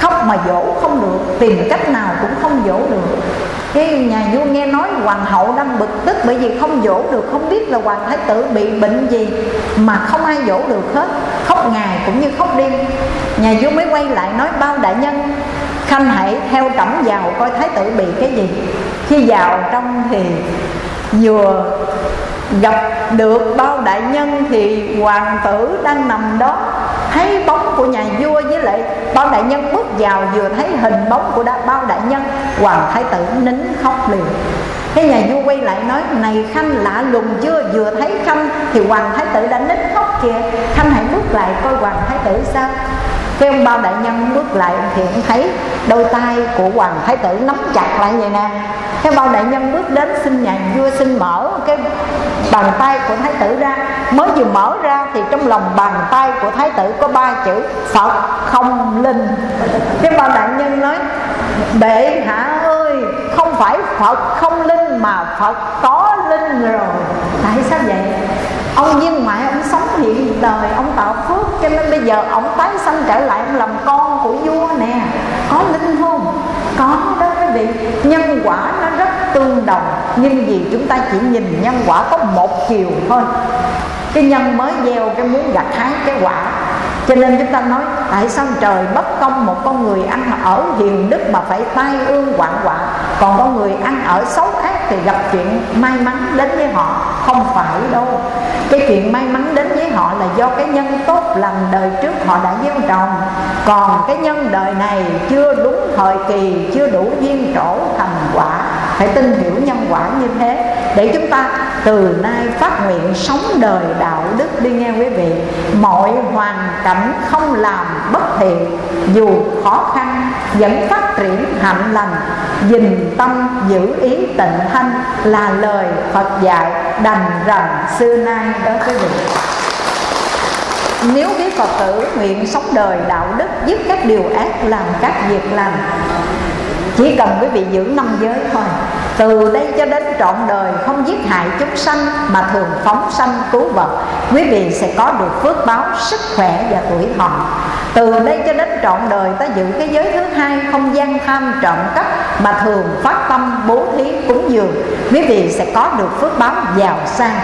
khóc mà dỗ không được, tìm cách nào cũng không dỗ được. Cái nhà vua nghe nói hoàng hậu đang bực tức bởi vì không dỗ được, không biết là hoàng thái tử bị bệnh gì mà không ai dỗ được hết. Khóc ngày cũng như khóc đêm. Nhà vua mới quay lại nói, bao đại nhân, khanh hãy theo trẫm vào coi thái tử bị cái gì. Khi vào trong thì vừa gặp được bao đại nhân thì hoàng tử đang nằm đó thấy bóng của nhà vua với lại bao đại nhân bước vào vừa thấy hình bóng của bao đại nhân, hoàng thái tử nín khóc liền. Cái nhà vua quay lại nói, này khanh, lạ lùng chưa? Vừa thấy khanh thì hoàng thái tử đã nín khóc kìa. Khanh hãy bước lại coi hoàng thái tử sao. Cái ông bao đại nhân bước lại thì ông thấy đôi tay của hoàng thái tử nắm chặt lại vậy nè cái bao đại nhân bước đến xin nhà vua xin mở cái bàn tay của thái tử ra. Mới vừa mở ra thì trong lòng bàn tay của thái tử có ba chữ phật không linh. Cái bao đại nhân nói, bệ hạ ơi, không phải phật không linh mà phật có linh rồi. Tại sao vậy? Ông viên ngoại ông sống hiện đời, ông tạo phước, cho nên bây giờ ông tái sanh trở lại, ông làm con của vua nè. Có linh không có đó quý vị. Nhân quả nó rất tương đồng, nhưng vì chúng ta chỉ nhìn nhân quả có một chiều thôi. Cái nhân mới gieo cái muốn gặt hái cái quả. Cho nên chúng ta nói, tại sao trời bất công một con người ăn ở hiền đức mà phải tai ương quạng quạ còn con người ăn ở xấu ác thì gặp chuyện may mắn đến với họ. Không phải đâu. Cái chuyện may mắn đến với họ là do cái nhân tốt lành đời trước họ đã gieo trồng. Còn cái nhân đời này chưa đúng thời kỳ, chưa đủ duyên trổ thành quả phải tin hiểu nhân quả như thế để chúng ta từ nay phát nguyện sống đời đạo đức đi nghe quý vị. Mọi hoàn cảnh không làm bất thiện, dù khó khăn, vẫn phát triển hạnh lành. Dình tâm giữ ý tịnh thanh là lời Phật dạy đành rằng xưa nay đó quý vị. Nếu quý Phật tử nguyện sống đời đạo đức, dứt các điều ác làm các việc làm chỉ cần quý vị giữ năm giới thôi. Từ đây cho đến trọn đời, không giết hại chúng sanh mà thường phóng sanh cứu vật, quý vị sẽ có được phước báo, sức khỏe và tuổi thọ. Từ đây cho đến trọn đời, ta giữ cái giới thứ hai, không gian tham trộm cắp mà thường phát tâm, bố thí, cúng dường. Quý vị sẽ có được phước báo giàu sang.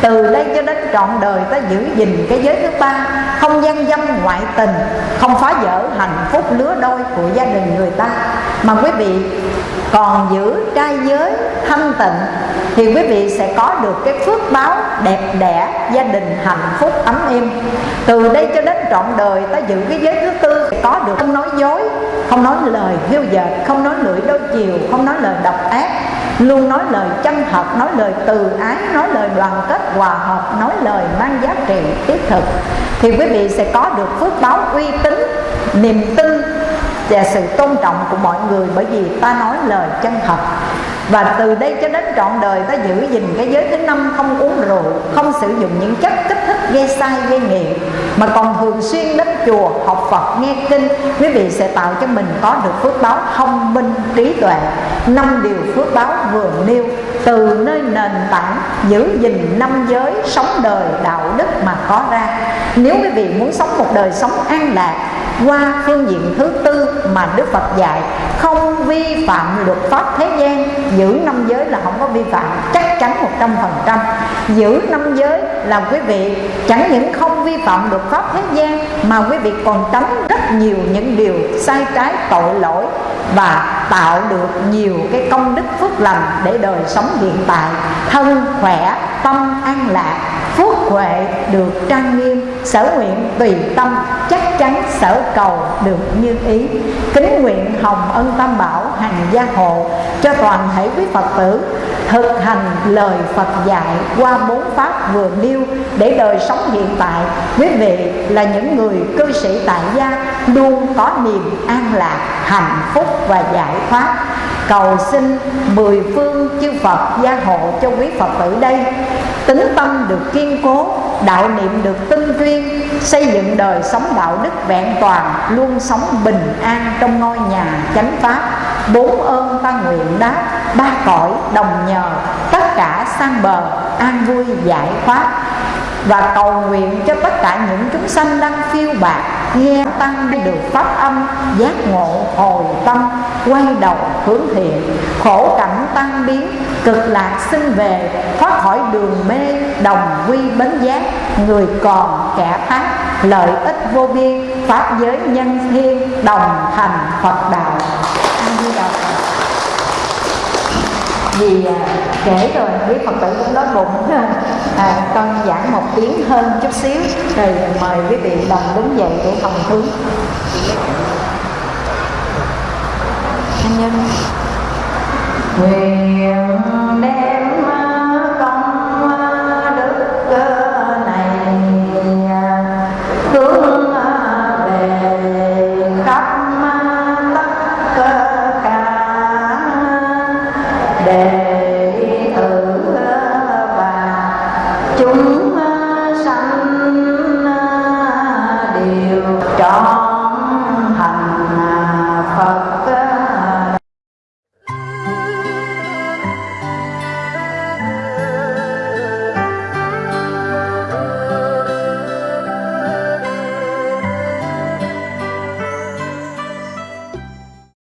Từ đây cho đến trọn đời, ta giữ gìn cái giới thứ ba, không gian dâm ngoại tình, không phá vỡ hạnh phúc lứa đôi của gia đình người ta mà quý vị còn giữ trai giới thanh tịnh, thì quý vị sẽ có được cái phước báo đẹp đẽ, gia đình hạnh phúc, ấm êm. Từ đây cho đến trọn đời, ta giữ cái giới thứ tư, sẽ có được. Không nói dối, không nói lời hiu dệt, không nói lưỡi đôi chiều, không nói lời độc ác, luôn nói lời chân thật, nói lời từ ái, nói lời đoàn kết, hòa hợp, nói lời mang giá trị thiết thực. Thì quý vị sẽ có được phước báo uy tín, niềm tin và sự tôn trọng của mọi người bởi vì ta nói lời chân thật. Và từ đây cho đến trọn đời ta giữ gìn cái giới thứ năm không uống rượu, không sử dụng những chất kích thích gây sai, gây nghiện, mà còn thường xuyên đến chùa học Phật, nghe kinh. Quý vị sẽ tạo cho mình có được phước báo thông minh, trí tuệ. Năm điều phước báo vừa nêu, từ nơi nền tảng giữ gìn năm giới sống đời đạo đức mà có ra. Nếu quý vị muốn sống một đời sống an lạc qua phương diện thứ tư mà Đức Phật dạy, không vi phạm luật pháp thế gian, giữ năm giới là không có vi phạm, chắc chắn một trăm phần trăm. Giữ năm giới là quý vị, chẳng những không vi phạm luật pháp thế gian mà quý vị còn tránh rất nhiều những điều sai trái, tội lỗi và tạo được nhiều cái công đức phước lành để đời sống hiện tại. Thân khỏe, tâm an lạc, phước huệ được trang nghiêm, sở nguyện tùy tâm, chắc chắn sở cầu được như ý. Kính nguyện hồng ân tam bảo hành gia hộ cho toàn thể quý phật tử thực hành lời phật dạy qua bốn pháp vừa nêu để đời sống hiện tại quý vị là những người cư sĩ tại gia luôn có niềm an lạc, hạnh phúc và giải thoát. Cầu xin mười phương chư Phật gia hộ cho quý Phật tử đây. Tính tâm được kiên cố, đạo niệm được tinh chuyên xây dựng đời sống đạo đức vẹn toàn, luôn sống bình an trong ngôi nhà chánh pháp. Bốn ơn ta nguyện đáp, ba cõi đồng nhờ, tất cả sang bờ, an vui giải thoát và cầu nguyện cho tất cả những chúng sanh đang phiêu bạc nghe tăng được pháp âm, giác ngộ hồi tâm, quay đầu hướng thiện. Khổ cảnh tăng biến, cực lạc sinh về, thoát khỏi đường mê, đồng quy bến giác. Người còn kẻ khác, lợi ích vô biên, pháp giới nhân thiên, đồng thành phật đạo vì à, kể rồi quý phật tử cũng đói bụng à, con giảng một tiếng hơn chút xíu rồi mời quý vị đồng đứng dậy để phòng hướng anh nhân. Nguyện đem